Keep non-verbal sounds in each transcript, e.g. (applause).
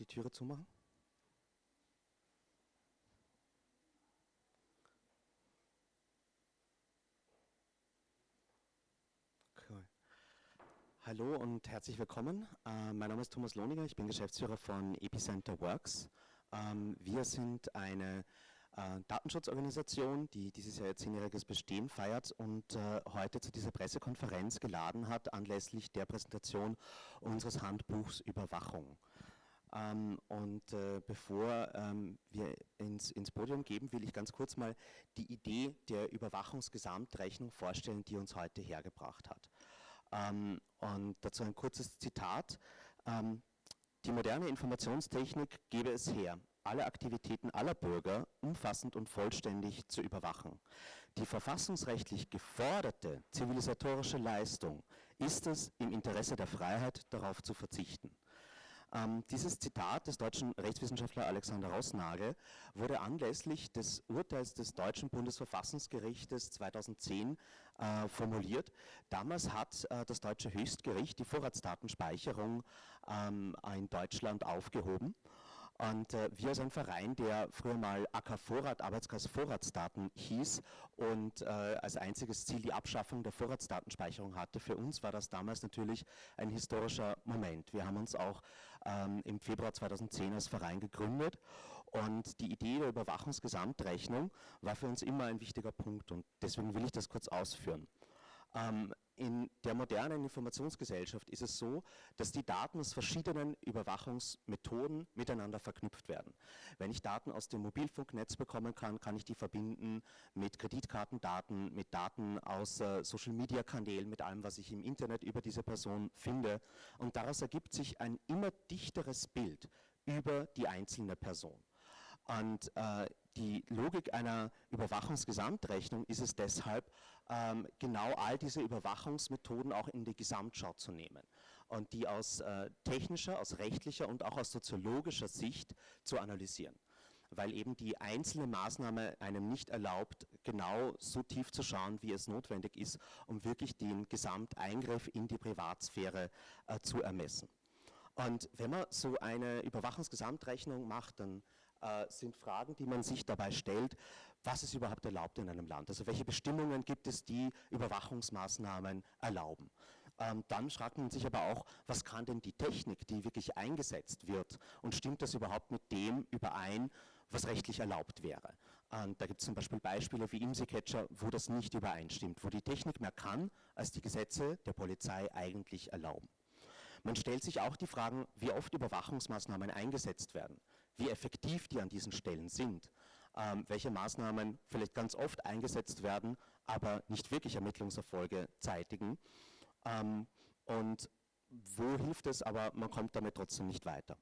die Türe zumachen? Cool. Hallo und herzlich willkommen. Äh, mein Name ist Thomas Lohninger, ich bin Geschäftsführer von Epicenter Works. Ähm, wir sind eine äh, Datenschutzorganisation, die dieses Jahr ihr zehnjähriges Bestehen feiert und äh, heute zu dieser Pressekonferenz geladen hat, anlässlich der Präsentation unseres Handbuchs Überwachung. Ähm, und äh, bevor ähm, wir ins, ins, Podium geben, will ich ganz kurz mal die Idee der Überwachungsgesamtrechnung vorstellen, die uns heute hergebracht hat. Ähm, und dazu ein kurzes Zitat. Ähm, die moderne Informationstechnik gebe es her, alle Aktivitäten aller Bürger umfassend und vollständig zu überwachen. Die verfassungsrechtlich geforderte zivilisatorische Leistung ist es, im Interesse der Freiheit darauf zu verzichten. Ähm, dieses Zitat des deutschen Rechtswissenschaftler Alexander Rossnagel wurde anlässlich des Urteils des deutschen Bundesverfassungsgerichtes 2010 äh, formuliert. Damals hat äh, das deutsche Höchstgericht die Vorratsdatenspeicherung ähm, in Deutschland aufgehoben und äh, wir sind ein Verein, der früher mal AK Vorrat, Arbeitskreis Vorratsdaten hieß und äh, als einziges Ziel die Abschaffung der Vorratsdatenspeicherung hatte. Für uns war das damals natürlich ein historischer Moment. Wir haben uns auch ähm, im Februar 2010 als Verein gegründet und die Idee der Überwachungsgesamtrechnung war für uns immer ein wichtiger Punkt und deswegen will ich das kurz ausführen. Ähm, in der modernen Informationsgesellschaft ist es so, dass die Daten aus verschiedenen Überwachungsmethoden miteinander verknüpft werden. Wenn ich Daten aus dem Mobilfunknetz bekommen kann, kann ich die verbinden mit Kreditkartendaten, mit Daten aus äh, Social-Media-Kanälen, mit allem, was ich im Internet über diese Person finde. Und daraus ergibt sich ein immer dichteres Bild über die einzelne Person. Und äh, die Logik einer Überwachungsgesamtrechnung ist es deshalb, ähm, genau all diese Überwachungsmethoden auch in die Gesamtschau zu nehmen und die aus äh, technischer, aus rechtlicher und auch aus soziologischer Sicht zu analysieren weil eben die einzelne Maßnahme einem nicht erlaubt, genau so tief zu schauen, wie es notwendig ist, um wirklich den Gesamteingriff in die Privatsphäre äh, zu ermessen. Und wenn man so eine Überwachungsgesamtrechnung macht, dann äh, sind Fragen, die man sich dabei stellt, was ist überhaupt erlaubt in einem Land? Also welche Bestimmungen gibt es, die Überwachungsmaßnahmen erlauben? Ähm, dann fragt man sich aber auch, was kann denn die Technik, die wirklich eingesetzt wird und stimmt das überhaupt mit dem überein, was rechtlich erlaubt wäre? Und da gibt es zum Beispiel Beispiele wie IMSI-Catcher, wo das nicht übereinstimmt, wo die Technik mehr kann, als die Gesetze der Polizei eigentlich erlauben. Man stellt sich auch die Fragen, wie oft Überwachungsmaßnahmen eingesetzt werden, wie effektiv die an diesen Stellen sind, ähm, welche Maßnahmen vielleicht ganz oft eingesetzt werden, aber nicht wirklich Ermittlungserfolge zeitigen ähm, und wo hilft es, aber man kommt damit trotzdem nicht weiter.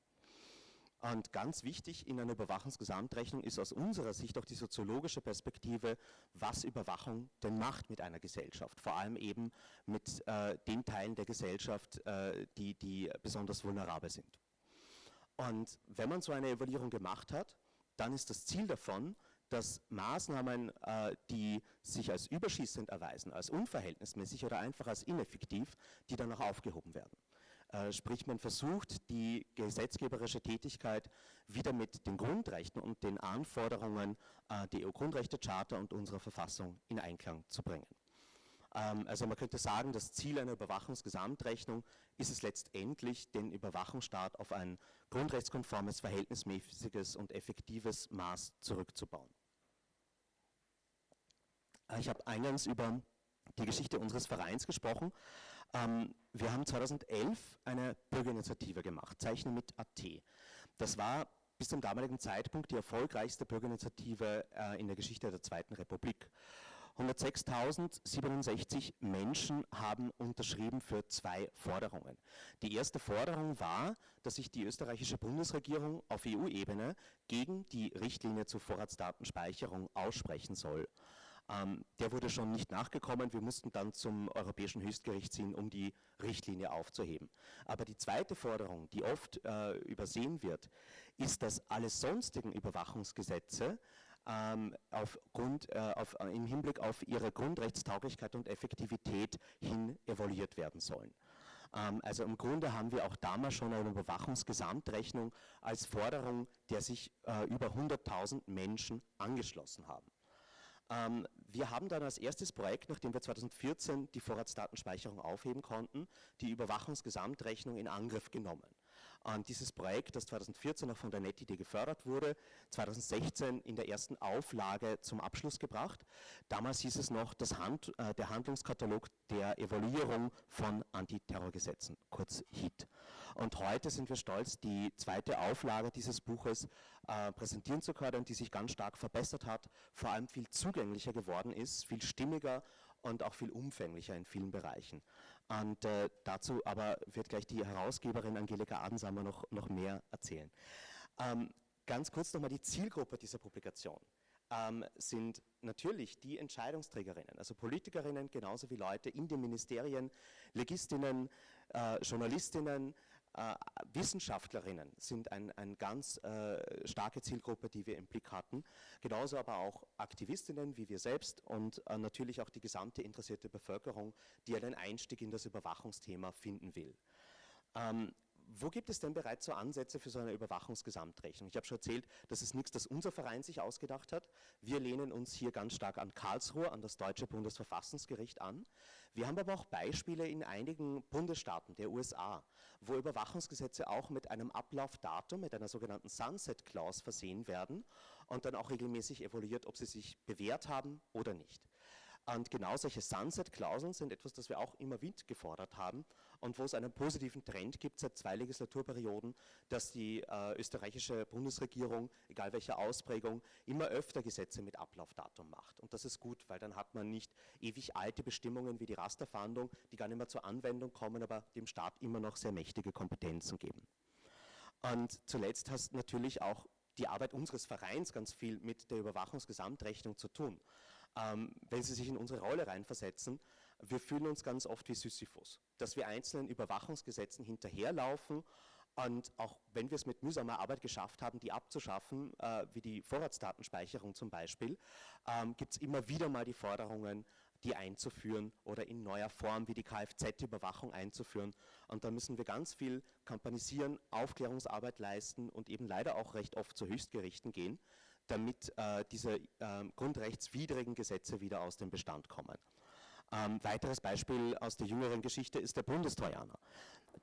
Und ganz wichtig in einer Überwachungsgesamtrechnung ist aus unserer Sicht auch die soziologische Perspektive, was Überwachung denn macht mit einer Gesellschaft. Vor allem eben mit äh, den Teilen der Gesellschaft, äh, die, die besonders vulnerabel sind. Und wenn man so eine Evaluierung gemacht hat, dann ist das Ziel davon, dass Maßnahmen, äh, die sich als überschießend erweisen, als unverhältnismäßig oder einfach als ineffektiv, die dann auch aufgehoben werden. Äh, sprich, man versucht, die gesetzgeberische Tätigkeit wieder mit den Grundrechten und den Anforderungen äh, der EU-Grundrechtecharta und unserer Verfassung in Einklang zu bringen. Ähm, also man könnte sagen, das Ziel einer Überwachungsgesamtrechnung ist es letztendlich, den Überwachungsstaat auf ein grundrechtskonformes, verhältnismäßiges und effektives Maß zurückzubauen. Ich habe eingangs über die Geschichte unseres Vereins gesprochen. Ähm, wir haben 2011 eine Bürgerinitiative gemacht, Zeichnen mit AT. Das war bis zum damaligen Zeitpunkt die erfolgreichste Bürgerinitiative äh, in der Geschichte der Zweiten Republik. 106.067 Menschen haben unterschrieben für zwei Forderungen. Die erste Forderung war, dass sich die österreichische Bundesregierung auf EU-Ebene gegen die Richtlinie zur Vorratsdatenspeicherung aussprechen soll. Ähm, der wurde schon nicht nachgekommen. Wir mussten dann zum Europäischen Höchstgericht ziehen, um die Richtlinie aufzuheben. Aber die zweite Forderung, die oft äh, übersehen wird, ist, dass alle sonstigen Überwachungsgesetze ähm, aufgrund, äh, auf, äh, im Hinblick auf ihre Grundrechtstauglichkeit und Effektivität hin evaluiert werden sollen. Ähm, also im Grunde haben wir auch damals schon eine Überwachungsgesamtrechnung als Forderung, der sich äh, über 100.000 Menschen angeschlossen haben. Ähm, wir haben dann als erstes Projekt, nachdem wir 2014 die Vorratsdatenspeicherung aufheben konnten, die Überwachungsgesamtrechnung in Angriff genommen dieses Projekt, das 2014 noch von der NetID gefördert wurde, 2016 in der ersten Auflage zum Abschluss gebracht. Damals hieß es noch das Hand, äh, der Handlungskatalog der Evaluierung von Antiterrorgesetzen, kurz HIT. Und heute sind wir stolz, die zweite Auflage dieses Buches äh, präsentieren zu können, die sich ganz stark verbessert hat, vor allem viel zugänglicher geworden ist, viel stimmiger und auch viel umfänglicher in vielen Bereichen. Und äh, dazu aber wird gleich die Herausgeberin Angelika Adensamer noch, noch mehr erzählen. Ähm, ganz kurz nochmal die Zielgruppe dieser Publikation. Ähm, sind natürlich die Entscheidungsträgerinnen, also Politikerinnen genauso wie Leute in den Ministerien, Legistinnen, äh, Journalistinnen, äh, Wissenschaftlerinnen sind eine ein ganz äh, starke Zielgruppe, die wir im Blick hatten. Genauso aber auch Aktivistinnen wie wir selbst und äh, natürlich auch die gesamte interessierte Bevölkerung, die einen Einstieg in das Überwachungsthema finden will. Ähm, wo gibt es denn bereits so Ansätze für so eine Überwachungsgesamtrechnung? Ich habe schon erzählt, das ist nichts, das unser Verein sich ausgedacht hat. Wir lehnen uns hier ganz stark an Karlsruhe, an das deutsche Bundesverfassungsgericht an. Wir haben aber auch Beispiele in einigen Bundesstaaten der USA, wo Überwachungsgesetze auch mit einem Ablaufdatum, mit einer sogenannten Sunset Clause versehen werden und dann auch regelmäßig evaluiert, ob sie sich bewährt haben oder nicht. Und genau solche Sunset-Klauseln sind etwas, das wir auch immer wieder gefordert haben und wo es einen positiven Trend gibt seit zwei Legislaturperioden, dass die äh, österreichische Bundesregierung, egal welche Ausprägung, immer öfter Gesetze mit Ablaufdatum macht. Und das ist gut, weil dann hat man nicht ewig alte Bestimmungen wie die Rasterfahndung, die gar nicht mehr zur Anwendung kommen, aber dem Staat immer noch sehr mächtige Kompetenzen geben. Und zuletzt hast natürlich auch die Arbeit unseres Vereins ganz viel mit der Überwachungsgesamtrechnung zu tun ähm, wenn Sie sich in unsere Rolle reinversetzen, wir fühlen uns ganz oft wie Sisyphus, dass wir einzelnen Überwachungsgesetzen hinterherlaufen und auch wenn wir es mit mühsamer Arbeit geschafft haben, die abzuschaffen, äh, wie die Vorratsdatenspeicherung zum Beispiel, ähm, gibt es immer wieder mal die Forderungen, die einzuführen oder in neuer Form wie die Kfz-Überwachung einzuführen. Und da müssen wir ganz viel kampanisieren, Aufklärungsarbeit leisten und eben leider auch recht oft zu Höchstgerichten gehen damit äh, diese äh, grundrechtswidrigen Gesetze wieder aus dem Bestand kommen. Ähm, weiteres Beispiel aus der jüngeren Geschichte ist der Bundestrojaner,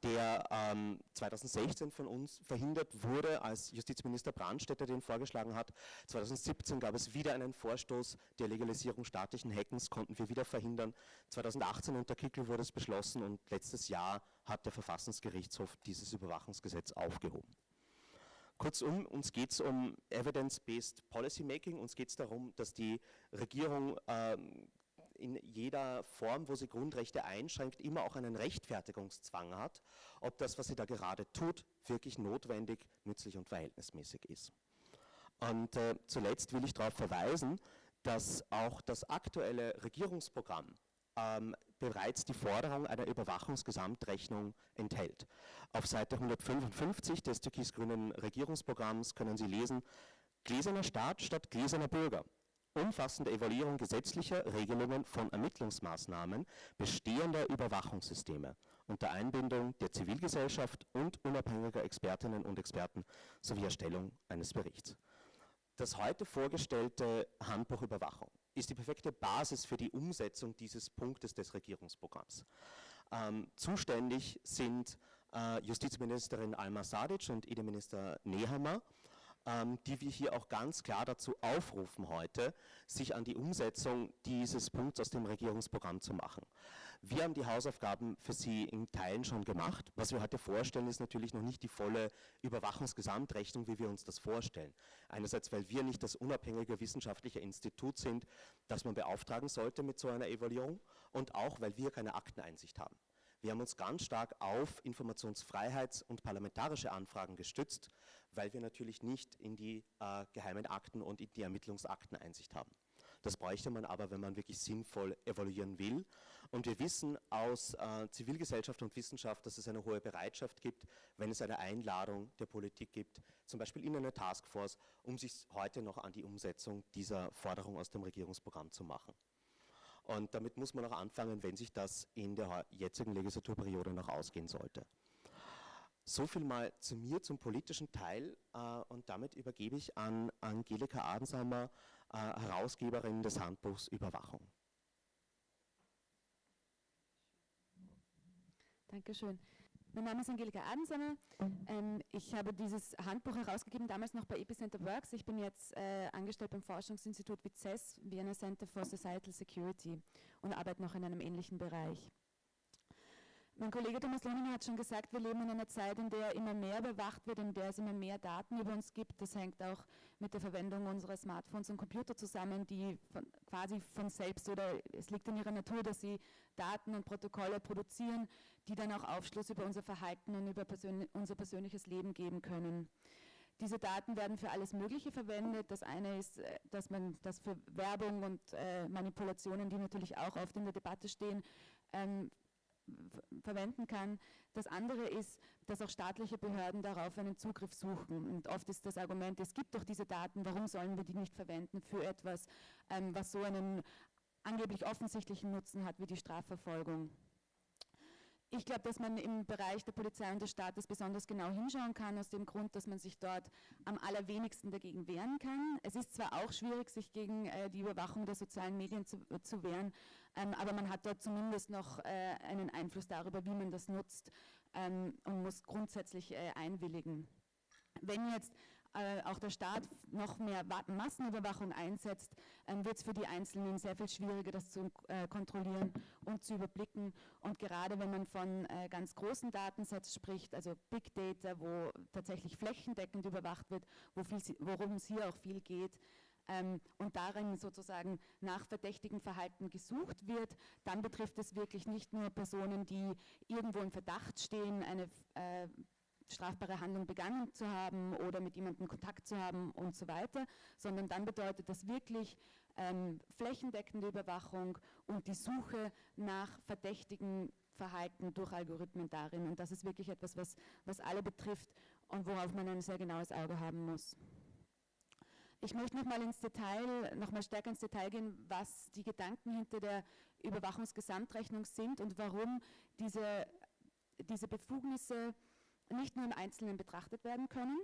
der ähm, 2016 von uns verhindert wurde, als Justizminister Brandstätter den vorgeschlagen hat. 2017 gab es wieder einen Vorstoß der Legalisierung staatlichen Hackens, konnten wir wieder verhindern. 2018 unter Kickel wurde es beschlossen und letztes Jahr hat der Verfassungsgerichtshof dieses Überwachungsgesetz aufgehoben. Kurzum, uns geht es um Evidence-Based Policymaking, uns geht es darum, dass die Regierung ähm, in jeder Form, wo sie Grundrechte einschränkt, immer auch einen Rechtfertigungszwang hat, ob das, was sie da gerade tut, wirklich notwendig, nützlich und verhältnismäßig ist. Und äh, zuletzt will ich darauf verweisen, dass auch das aktuelle Regierungsprogramm ähm, bereits die Forderung einer Überwachungsgesamtrechnung enthält. Auf Seite 155 des türkis-grünen Regierungsprogramms können Sie lesen, Gläserner Staat statt gläserner Bürger. Umfassende Evaluierung gesetzlicher Regelungen von Ermittlungsmaßnahmen bestehender Überwachungssysteme unter Einbindung der Zivilgesellschaft und unabhängiger Expertinnen und Experten sowie Erstellung eines Berichts. Das heute vorgestellte Handbuch Überwachung ist die perfekte Basis für die Umsetzung dieses Punktes des Regierungsprogramms. Ähm, zuständig sind äh, Justizministerin Alma Sadic und Innenminister Nehammer ähm, die wir hier auch ganz klar dazu aufrufen heute, sich an die Umsetzung dieses Punkts aus dem Regierungsprogramm zu machen. Wir haben die Hausaufgaben für Sie in Teilen schon gemacht. Was wir heute vorstellen, ist natürlich noch nicht die volle Überwachungsgesamtrechnung, wie wir uns das vorstellen. Einerseits, weil wir nicht das unabhängige wissenschaftliche Institut sind, das man beauftragen sollte mit so einer Evaluierung und auch, weil wir keine Akteneinsicht haben. Wir haben uns ganz stark auf Informationsfreiheits- und parlamentarische Anfragen gestützt, weil wir natürlich nicht in die äh, geheimen Akten und in die Ermittlungsakten Einsicht haben. Das bräuchte man aber, wenn man wirklich sinnvoll evaluieren will. Und wir wissen aus äh, Zivilgesellschaft und Wissenschaft, dass es eine hohe Bereitschaft gibt, wenn es eine Einladung der Politik gibt, zum Beispiel in eine Taskforce, um sich heute noch an die Umsetzung dieser Forderung aus dem Regierungsprogramm zu machen. Und damit muss man auch anfangen, wenn sich das in der jetzigen Legislaturperiode noch ausgehen sollte. So viel mal zu mir, zum politischen Teil äh, und damit übergebe ich an Angelika Adensamer, äh, Herausgeberin des Handbuchs Überwachung. Dankeschön. Mein Name ist Angelika Adensamer. Ähm, ich habe dieses Handbuch herausgegeben, damals noch bei Epicenter Works. Ich bin jetzt äh, angestellt beim Forschungsinstitut WICES, Vienna Center for Societal Security und arbeite noch in einem ähnlichen Bereich. Mein Kollege Thomas Lohninger hat schon gesagt, wir leben in einer Zeit, in der immer mehr überwacht wird, in der es immer mehr Daten über uns gibt. Das hängt auch mit der Verwendung unserer Smartphones und Computer zusammen, die von, quasi von selbst oder es liegt in ihrer Natur, dass sie Daten und Protokolle produzieren, die dann auch Aufschluss über unser Verhalten und über persönlich, unser persönliches Leben geben können. Diese Daten werden für alles Mögliche verwendet. Das eine ist, äh, dass man das für Werbung und äh, Manipulationen, die natürlich auch oft in der Debatte stehen, ähm, verwenden kann. Das andere ist, dass auch staatliche Behörden darauf einen Zugriff suchen. Und oft ist das Argument, es gibt doch diese Daten, warum sollen wir die nicht verwenden für etwas, ähm, was so einen angeblich offensichtlichen Nutzen hat wie die Strafverfolgung. Ich glaube, dass man im Bereich der Polizei und des Staates besonders genau hinschauen kann, aus dem Grund, dass man sich dort am allerwenigsten dagegen wehren kann. Es ist zwar auch schwierig, sich gegen äh, die Überwachung der sozialen Medien zu, äh, zu wehren, ähm, aber man hat dort zumindest noch äh, einen Einfluss darüber, wie man das nutzt ähm, und muss grundsätzlich äh, einwilligen. Wenn jetzt äh, auch der Staat noch mehr Massenüberwachung einsetzt, ähm, wird es für die Einzelnen sehr viel schwieriger, das zu äh, kontrollieren und zu überblicken. Und gerade wenn man von äh, ganz großen Datensätzen spricht, also Big Data, wo tatsächlich flächendeckend überwacht wird, worum es hier auch viel geht, ähm, und darin sozusagen nach verdächtigem Verhalten gesucht wird, dann betrifft es wirklich nicht nur Personen, die irgendwo im Verdacht stehen, eine äh, strafbare Handlung begangen zu haben oder mit jemandem Kontakt zu haben und so weiter, sondern dann bedeutet das wirklich ähm, flächendeckende Überwachung und die Suche nach verdächtigen Verhalten durch Algorithmen darin. Und das ist wirklich etwas, was, was alle betrifft und worauf man ein sehr genaues Auge haben muss. Ich möchte nochmal ins Detail, nochmal stärker ins Detail gehen, was die Gedanken hinter der Überwachungsgesamtrechnung sind und warum diese, diese Befugnisse nicht nur im Einzelnen betrachtet werden können,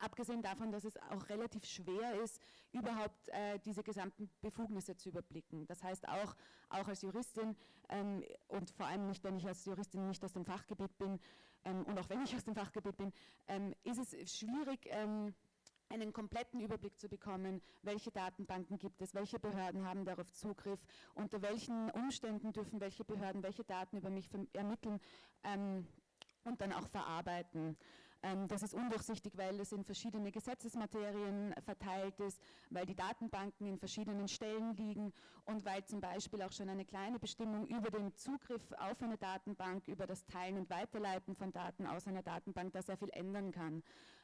abgesehen davon, dass es auch relativ schwer ist, überhaupt äh, diese gesamten Befugnisse zu überblicken. Das heißt auch, auch als Juristin ähm, und vor allem nicht, wenn ich als Juristin nicht aus dem Fachgebiet bin ähm, und auch wenn ich aus dem Fachgebiet bin, ähm, ist es schwierig, ähm, einen kompletten Überblick zu bekommen, welche Datenbanken gibt es, welche Behörden haben darauf Zugriff, unter welchen Umständen dürfen welche Behörden welche Daten über mich ermitteln ähm, und dann auch verarbeiten. Ähm, das ist undurchsichtig, weil es in verschiedene Gesetzesmaterien verteilt ist, weil die Datenbanken in verschiedenen Stellen liegen und weil zum Beispiel auch schon eine kleine Bestimmung über den Zugriff auf eine Datenbank, über das Teilen und Weiterleiten von Daten aus einer Datenbank da sehr viel ändern kann.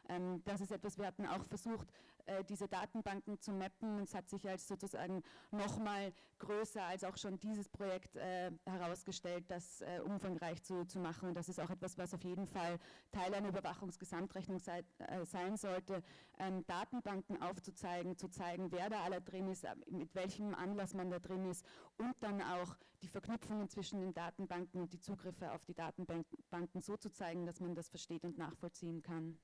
Ähm, das ist etwas, wir hatten auch versucht, äh, diese Datenbanken zu mappen. Es hat sich als sozusagen nochmal größer als auch schon dieses Projekt äh, herausgestellt, das äh, umfangreich zu, zu machen. Und das ist auch etwas, was auf jeden Fall Teil einer Überwachungsgesamtrechnung sei, sein sollte, ähm, Datenbanken aufzuzeigen, zu zeigen, wer da alle drin ist, mit welchem Anlass man da drin ist und dann auch die Verknüpfungen zwischen den Datenbanken und die Zugriffe auf die Datenbanken so zu zeigen, dass man das versteht und nachvollziehen kann.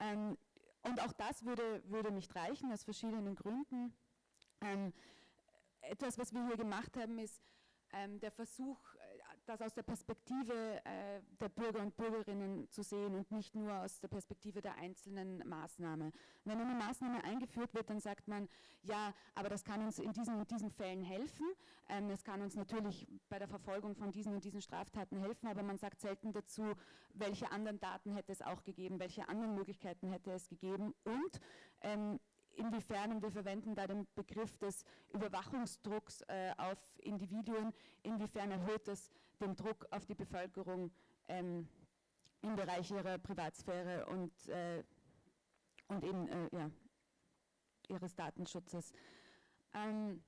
Ähm, und auch das würde, würde nicht reichen, aus verschiedenen Gründen. Ähm, etwas, was wir hier gemacht haben, ist ähm, der Versuch, das aus der Perspektive äh, der Bürger und Bürgerinnen zu sehen und nicht nur aus der Perspektive der einzelnen Maßnahme. Wenn eine Maßnahme eingeführt wird, dann sagt man, ja, aber das kann uns in diesen und diesen Fällen helfen. Ähm, es kann uns natürlich bei der Verfolgung von diesen und diesen Straftaten helfen, aber man sagt selten dazu, welche anderen Daten hätte es auch gegeben, welche anderen Möglichkeiten hätte es gegeben und ähm, inwiefern, und wir verwenden da den Begriff des Überwachungsdrucks äh, auf Individuen, inwiefern erhöht das den Druck auf die Bevölkerung ähm, im Bereich ihrer Privatsphäre und, äh, und eben äh, ja, ihres Datenschutzes. Ähm,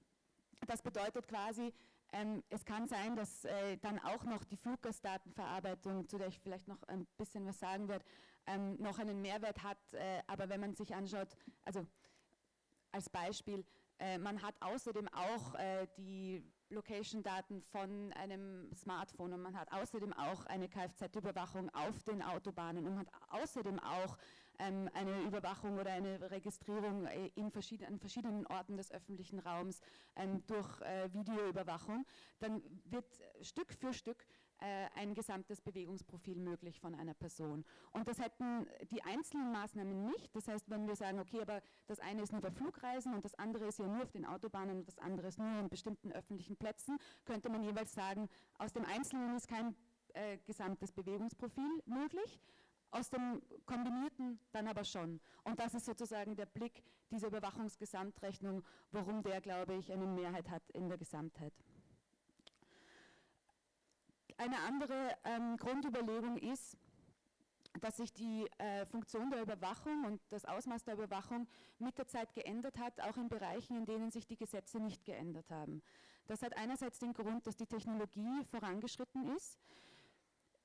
das bedeutet quasi, ähm, es kann sein, dass äh, dann auch noch die Fluggastdatenverarbeitung, zu der ich vielleicht noch ein bisschen was sagen werde, ähm, noch einen Mehrwert hat. Äh, aber wenn man sich anschaut, also als Beispiel, Äh, man hat außerdem auch äh, die Location-Daten von einem Smartphone und man hat außerdem auch eine Kfz-Überwachung auf den Autobahnen und man hat außerdem auch ähm, eine Überwachung oder eine Registrierung äh, in verschieden, an verschiedenen Orten des öffentlichen Raums ähm, durch äh, Videoüberwachung, dann wird Stück für Stück ein gesamtes Bewegungsprofil möglich von einer Person. Und das hätten die einzelnen Maßnahmen nicht. Das heißt, wenn wir sagen, okay, aber das eine ist nur bei Flugreisen und das andere ist ja nur auf den Autobahnen und das andere ist nur an bestimmten öffentlichen Plätzen, könnte man jeweils sagen, aus dem Einzelnen ist kein äh, gesamtes Bewegungsprofil möglich, aus dem Kombinierten dann aber schon. Und das ist sozusagen der Blick dieser Überwachungsgesamtrechnung, warum der, glaube ich, eine Mehrheit hat in der Gesamtheit. Eine andere ähm, Grundüberlegung ist, dass sich die äh, Funktion der Überwachung und das Ausmaß der Überwachung mit der Zeit geändert hat, auch in Bereichen, in denen sich die Gesetze nicht geändert haben. Das hat einerseits den Grund, dass die Technologie vorangeschritten ist.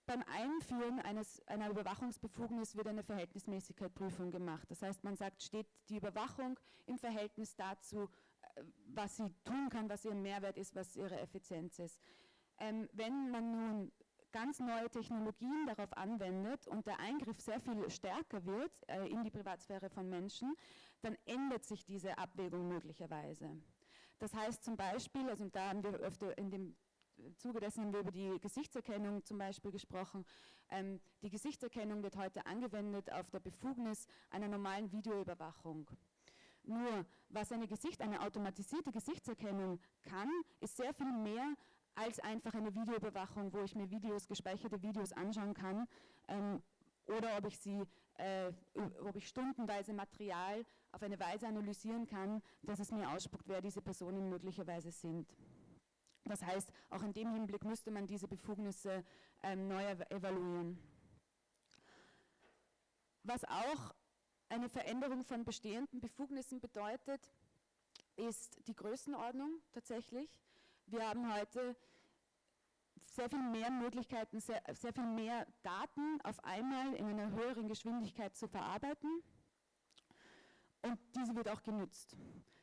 Beim Einführen eines, einer Überwachungsbefugnis wird eine Verhältnismäßigkeitsprüfung gemacht. Das heißt, man sagt, steht die Überwachung im Verhältnis dazu, äh, was sie tun kann, was ihr Mehrwert ist, was ihre Effizienz ist. Ähm, wenn man nun ganz neue Technologien darauf anwendet und der Eingriff sehr viel stärker wird äh, in die Privatsphäre von Menschen, dann ändert sich diese Abwägung möglicherweise. Das heißt zum Beispiel, also da haben wir öfter in dem Zuge dessen haben wir über die Gesichtserkennung zum Beispiel gesprochen. Ähm, die Gesichtserkennung wird heute angewendet auf der Befugnis einer normalen Videoüberwachung. Nur, was eine, Gesicht, eine automatisierte Gesichtserkennung kann, ist sehr viel mehr als einfach eine Videoüberwachung, wo ich mir Videos, gespeicherte Videos anschauen kann ähm, oder ob ich sie, äh, ob ich stundenweise Material auf eine Weise analysieren kann, dass es mir ausspuckt, wer diese Personen möglicherweise sind. Das heißt, auch in dem Hinblick müsste man diese Befugnisse ähm, neu evaluieren. Was auch eine Veränderung von bestehenden Befugnissen bedeutet, ist die Größenordnung tatsächlich. Wir haben heute sehr viel mehr Möglichkeiten, sehr, sehr viel mehr Daten auf einmal in einer höheren Geschwindigkeit zu verarbeiten und diese wird auch genutzt.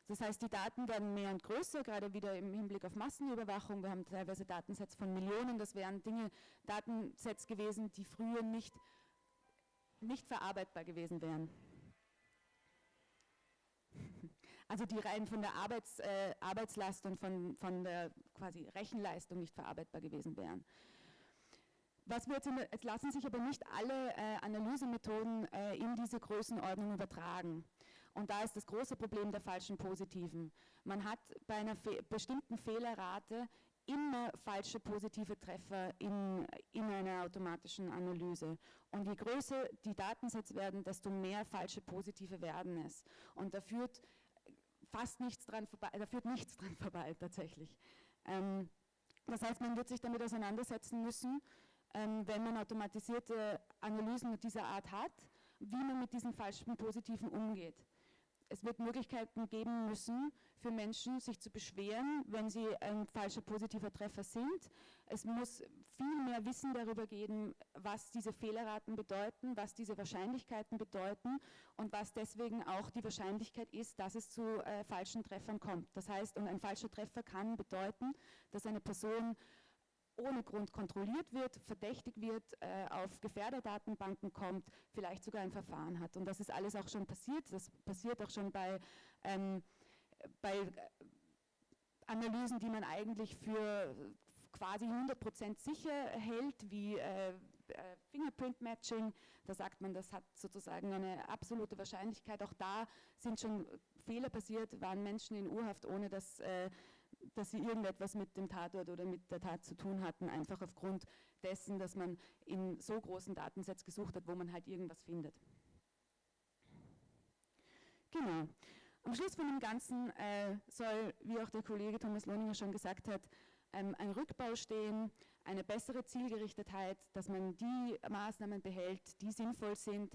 Das heißt, die Daten werden mehr und größer, gerade wieder im Hinblick auf Massenüberwachung. Wir haben teilweise Datensets von Millionen, das wären Dinge, Datensets gewesen, die früher nicht, nicht verarbeitbar gewesen wären. Also die rein von der Arbeits, äh, Arbeitslast und von, von der quasi Rechenleistung nicht verarbeitbar gewesen wären. Was wir jetzt, in, jetzt lassen sich aber nicht alle äh, Analysemethoden äh, in diese Größenordnung übertragen. Und da ist das große Problem der falschen Positiven. Man hat bei einer fe bestimmten Fehlerrate immer falsche positive Treffer in, in einer automatischen Analyse. Und je größer die Datensätze werden, desto mehr falsche positive werden es. Und da führt fast nichts dran vorbei, da führt nichts dran (laughs) vorbei tatsächlich. Ähm, das heißt, man wird sich damit auseinandersetzen müssen, ähm, wenn man automatisierte Analysen dieser Art hat, wie man mit diesen falschen Positiven umgeht es wird Möglichkeiten geben müssen für Menschen, sich zu beschweren, wenn sie ein falscher positiver Treffer sind. Es muss viel mehr Wissen darüber geben, was diese Fehlerraten bedeuten, was diese Wahrscheinlichkeiten bedeuten und was deswegen auch die Wahrscheinlichkeit ist, dass es zu äh, falschen Treffern kommt. Das heißt, und ein falscher Treffer kann bedeuten, dass eine Person ohne Grund kontrolliert wird, verdächtig wird, äh, auf Gefährderdatenbanken kommt, vielleicht sogar ein Verfahren hat. Und das ist alles auch schon passiert. Das passiert auch schon bei, ähm, bei äh, Analysen, die man eigentlich für quasi 100% sicher hält, wie äh, äh, Fingerprint Matching. Da sagt man, das hat sozusagen eine absolute Wahrscheinlichkeit. Auch da sind schon Fehler passiert, waren Menschen in Urhaft, ohne dass äh, dass sie irgendetwas mit dem Tatort oder mit der Tat zu tun hatten, einfach aufgrund dessen, dass man in so großen Datensets gesucht hat, wo man halt irgendwas findet. Genau. Am Schluss von dem Ganzen äh, soll, wie auch der Kollege Thomas Lohninger schon gesagt hat, ähm, ein Rückbau stehen, eine bessere Zielgerichtetheit, dass man die Maßnahmen behält, die sinnvoll sind,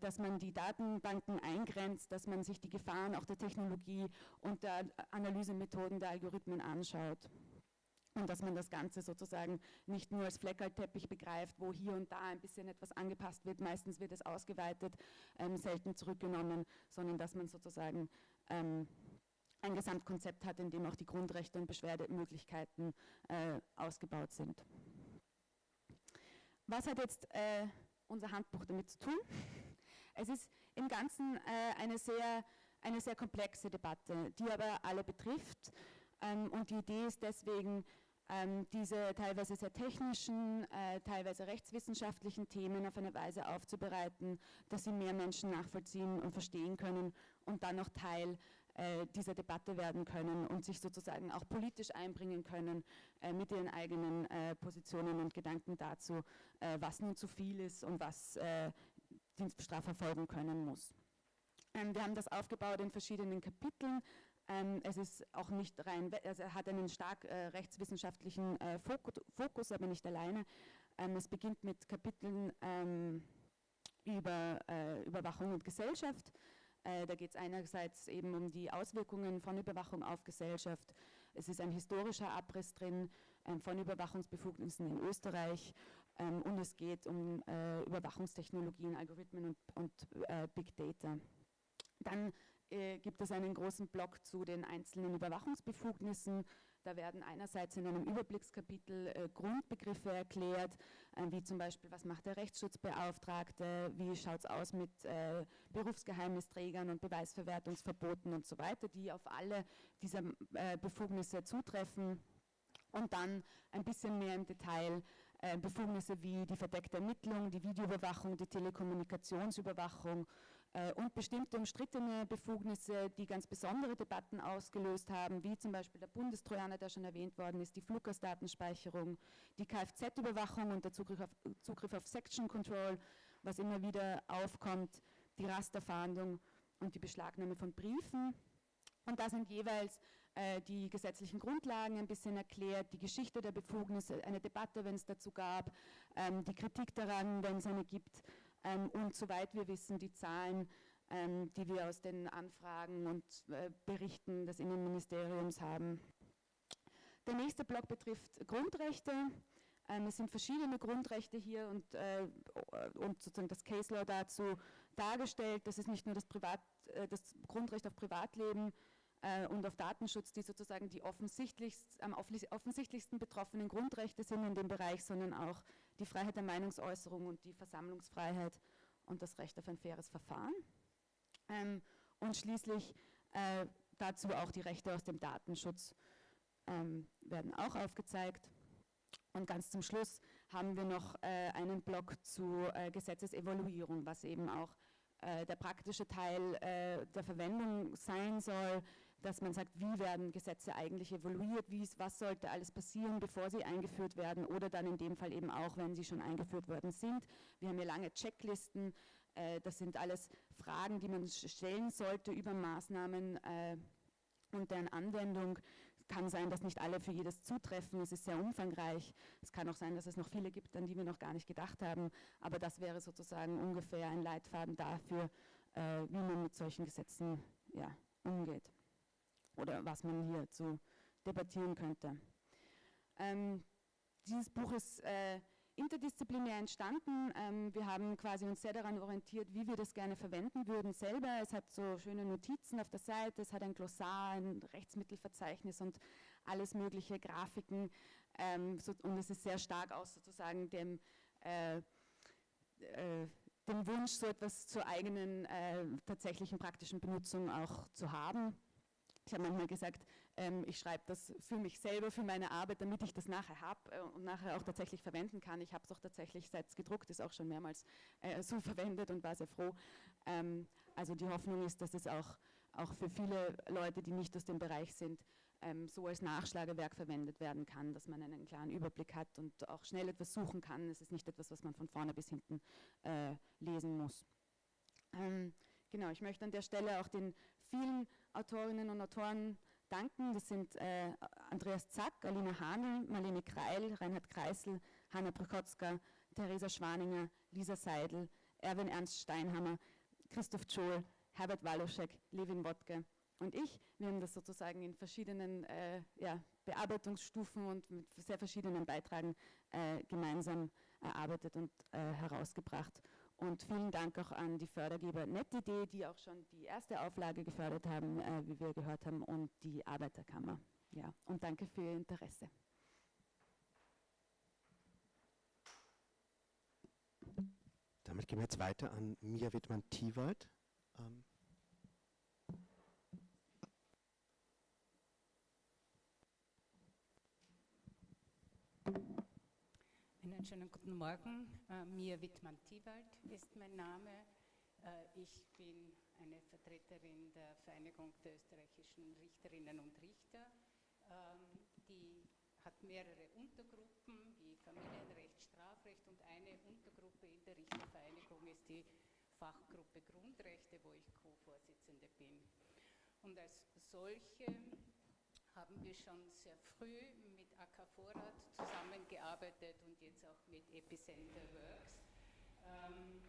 dass man die Datenbanken eingrenzt, dass man sich die Gefahren auch der Technologie und der Analysemethoden der Algorithmen anschaut. Und dass man das Ganze sozusagen nicht nur als Fleckerlteppich begreift, wo hier und da ein bisschen etwas angepasst wird, meistens wird es ausgeweitet, ähm, selten zurückgenommen, sondern dass man sozusagen ähm, ein Gesamtkonzept hat, in dem auch die Grundrechte und Beschwerdemöglichkeiten äh, ausgebaut sind. Was hat jetzt äh, unser Handbuch damit zu tun? Es ist im Ganzen äh, eine, sehr, eine sehr komplexe Debatte, die aber alle betrifft. Ähm, und die Idee ist deswegen, ähm, diese teilweise sehr technischen, äh, teilweise rechtswissenschaftlichen Themen auf eine Weise aufzubereiten, dass sie mehr Menschen nachvollziehen und verstehen können und dann auch Teil äh, dieser Debatte werden können und sich sozusagen auch politisch einbringen können äh, mit ihren eigenen äh, Positionen und Gedanken dazu, äh, was nun zu viel ist und was äh, Dienstbestraf verfolgen können muss. Ähm, wir haben das aufgebaut in verschiedenen Kapiteln. Ähm, es ist auch nicht rein, also hat einen stark rechtswissenschaftlichen Fokus, aber nicht alleine. Ähm, es beginnt mit Kapiteln ähm, über Überwachung und Gesellschaft. Äh, da geht es einerseits eben um die Auswirkungen von Überwachung auf Gesellschaft. Es ist ein historischer Abriss drin ähm, von Überwachungsbefugnissen in Österreich ähm, und es geht um äh, Überwachungstechnologien, Algorithmen und, und äh, Big Data. Dann äh, gibt es einen großen Block zu den einzelnen Überwachungsbefugnissen. Da werden einerseits in einem Überblickskapitel äh, Grundbegriffe erklärt, äh, wie zum Beispiel, was macht der Rechtsschutzbeauftragte, wie schaut es aus mit äh, Berufsgeheimnisträgern und Beweisverwertungsverboten und so weiter, die auf alle dieser äh, Befugnisse zutreffen. Und dann ein bisschen mehr im Detail äh, Befugnisse wie die verdeckte Ermittlung, die Videoüberwachung, die Telekommunikationsüberwachung und bestimmte umstrittene Befugnisse, die ganz besondere Debatten ausgelöst haben, wie zum Beispiel der Bundestrojaner, der schon erwähnt worden ist, die Fluggastdatenspeicherung, die Kfz-Überwachung und der Zugriff auf, Zugriff auf Section Control, was immer wieder aufkommt, die Rasterfahndung und die Beschlagnahme von Briefen. Und da sind jeweils äh, die gesetzlichen Grundlagen ein bisschen erklärt, die Geschichte der Befugnisse, eine Debatte, wenn es dazu gab, ähm, die Kritik daran, wenn es eine gibt, und soweit wir wissen, die Zahlen, ähm, die wir aus den Anfragen und äh, Berichten des Innenministeriums haben. Der nächste Block betrifft Grundrechte. Ähm, es sind verschiedene Grundrechte hier und, äh, und sozusagen das Case Law dazu dargestellt. Das ist nicht nur das, Privat, äh, das Grundrecht auf Privatleben und auf Datenschutz, die sozusagen die offensichtlichst, am offensichtlichsten betroffenen Grundrechte sind in dem Bereich, sondern auch die Freiheit der Meinungsäußerung und die Versammlungsfreiheit und das Recht auf ein faires Verfahren. Ähm, und schließlich äh, dazu auch die Rechte aus dem Datenschutz ähm, werden auch aufgezeigt. Und ganz zum Schluss haben wir noch äh, einen Block zu äh, Gesetzesevaluierung, was eben auch äh, der praktische Teil äh, der Verwendung sein soll, dass man sagt, wie werden Gesetze eigentlich evaluiert, wie, was sollte alles passieren, bevor sie eingeführt werden oder dann in dem Fall eben auch, wenn sie schon eingeführt worden sind. Wir haben hier lange Checklisten, äh, das sind alles Fragen, die man stellen sollte über Maßnahmen äh, und deren Anwendung. Es kann sein, dass nicht alle für jedes zutreffen, es ist sehr umfangreich. Es kann auch sein, dass es noch viele gibt, an die wir noch gar nicht gedacht haben, aber das wäre sozusagen ungefähr ein Leitfaden dafür, äh, wie man mit solchen Gesetzen ja, umgeht oder was man hier zu debattieren könnte. Ähm, dieses Buch ist äh, interdisziplinär entstanden. Ähm, wir haben quasi uns sehr daran orientiert, wie wir das gerne verwenden würden selber. Es hat so schöne Notizen auf der Seite, es hat ein Glossar, ein Rechtsmittelverzeichnis und alles mögliche Grafiken. Ähm, so, und es ist sehr stark aus sozusagen dem, äh, äh, dem Wunsch, so etwas zur eigenen äh, tatsächlichen praktischen Benutzung auch zu haben. Ich habe manchmal gesagt, ähm, ich schreibe das für mich selber, für meine Arbeit, damit ich das nachher habe äh, und nachher auch tatsächlich verwenden kann. Ich habe es auch tatsächlich, seit es gedruckt ist, auch schon mehrmals äh, so (laughs) verwendet und war sehr froh. Ähm, also die Hoffnung ist, dass es auch, auch für viele Leute, die nicht aus dem Bereich sind, ähm, so als Nachschlagewerk verwendet werden kann, dass man einen klaren Überblick hat und auch schnell etwas suchen kann. Es ist nicht etwas, was man von vorne bis hinten äh, lesen muss. Ähm, genau, ich möchte an der Stelle auch den vielen Autorinnen und Autoren danken. Das sind äh, Andreas Zack, Alina Hahnl, Marlene Kreil, Reinhard Kreisel, Hanna Prokotzka, Theresa Schwaninger, Lisa Seidel, Erwin Ernst Steinhammer, Christoph Scholl, Herbert Waloschek, Levin Wodke und ich. Wir haben das sozusagen in verschiedenen äh, ja, Bearbeitungsstufen und mit sehr verschiedenen Beitragen äh, gemeinsam erarbeitet und äh, herausgebracht. Und vielen Dank auch an die Fördergeber NetIdee, die auch schon die erste Auflage gefördert haben, äh, wie wir gehört haben, und die Arbeiterkammer. Ja, und danke für Ihr Interesse. Damit gehen wir jetzt weiter an Mia Wittmann-Tiewald. Ähm Einen schönen guten Morgen. Uh, Mia Wittmann-Tiewald ist mein Name. Uh, ich bin eine Vertreterin der Vereinigung der österreichischen Richterinnen und Richter. Uh, die hat mehrere Untergruppen wie Familienrecht, Strafrecht und eine Untergruppe in der Richtervereinigung ist die Fachgruppe Grundrechte, wo ich Co-Vorsitzende bin. Und als solche haben wir schon sehr früh mit AK Vorrat zusammengearbeitet und jetzt auch mit Epicenter Works, ähm,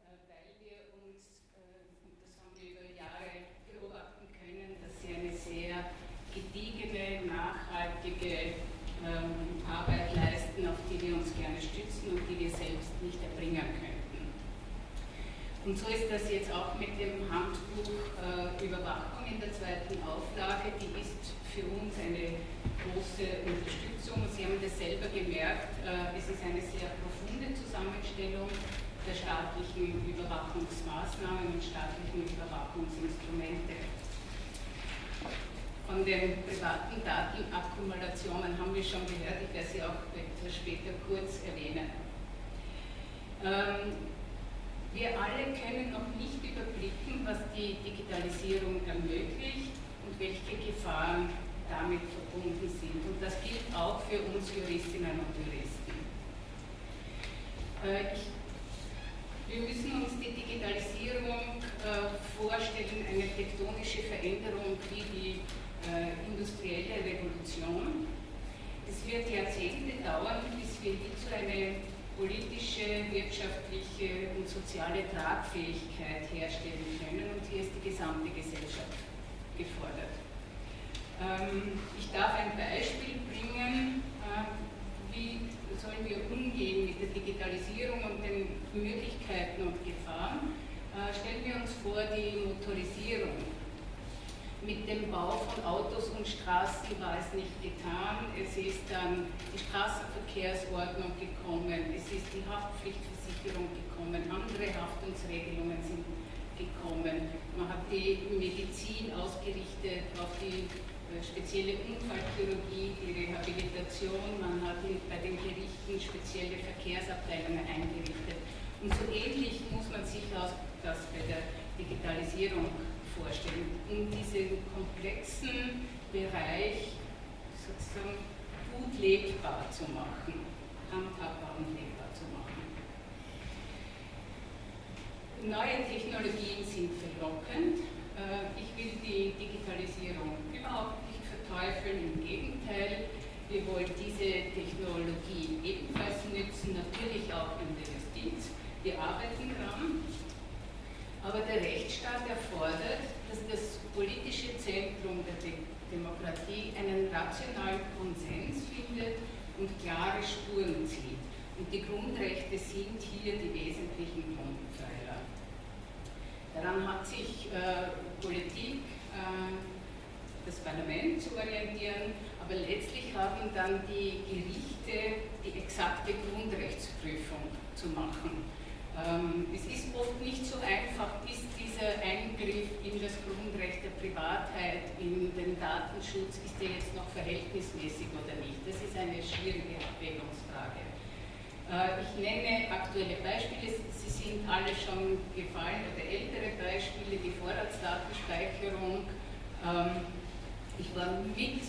äh, weil wir uns, äh, und das haben wir über Jahre beobachten können, dass sie eine sehr gediegene, nachhaltige ähm, Arbeit leisten, auf die wir uns gerne stützen und die wir selbst nicht erbringen könnten. Und so ist das jetzt auch mit dem Handbuch äh, Überwachung in der zweiten Auflage. Die ist für uns eine große Unterstützung. Sie haben das selber gemerkt, äh, es ist eine sehr profunde Zusammenstellung der staatlichen Überwachungsmaßnahmen und staatlichen Überwachungsinstrumente. Von den privaten Datenakkumulationen haben wir schon gehört, ich werde sie auch etwas später kurz erwähnen. Ähm, wir alle können noch nicht überblicken, was die Digitalisierung ermöglicht und welche Gefahren damit verbunden sind. Und das gilt auch für uns Juristinnen und Juristen. Äh, wir müssen uns die Digitalisierung äh, vorstellen, eine tektonische Veränderung, wie die äh, industrielle Revolution. Es wird Jahrzehnte dauern, bis wir hierzu eine politische, wirtschaftliche und soziale Tragfähigkeit herstellen können und hier ist die gesamte Gesellschaft gefordert. Ähm, ich darf ein Beispiel bringen, äh, wie sollen wir umgehen mit der Digitalisierung und den Möglichkeiten und Gefahren. Äh, stellen wir uns vor die Motorisierung mit dem Bau von Autos und Straßen war es nicht getan. Es ist dann die Straßenverkehrsordnung gekommen, es ist die Haftpflichtversicherung gekommen, andere Haftungsregelungen sind gekommen. Man hat die Medizin ausgerichtet auf die äh, spezielle Unfallchirurgie, die Rehabilitation, man hat bei den Gerichten spezielle Verkehrsabteilungen eingerichtet. Und so ähnlich muss man sich auch das bei der Digitalisierung vorstellen, um diesen komplexen Bereich sozusagen gut lebbar zu machen, handhabbar und lebbar zu machen. Neue Technologien sind verlockend. Äh, ich will die Digitalisierung überhaupt nicht verteufeln, im Gegenteil. Wir wollen diese Technologie ebenfalls nützen, natürlich auch in der Justiz. Wir arbeiten daran. Aber der Rechtsstaat erfordert, dass das politische Zentrum der De Demokratie einen rationalen Konsens findet und klare Spuren zieht. Und die Grundrechte sind hier die wesentlichen Grundpfeiler. Daran hat sich äh, Politik, äh, das Parlament zu orientieren, aber letztlich haben dann die Gerichte die exakte Grundrechtsprüfung zu machen. Ähm, es ist oft nicht so einfach, ist dieser Eingriff in das Grundrecht der Privatheit, in den Datenschutz, ist der jetzt noch verhältnismäßig oder nicht? Das ist eine schwierige Abwägungsfrage. Äh, ich nenne aktuelle Beispiele, sie sind alle schon gefallen, oder ältere Beispiele, die Vorratsdatenspeicherung. Ähm, ich war mit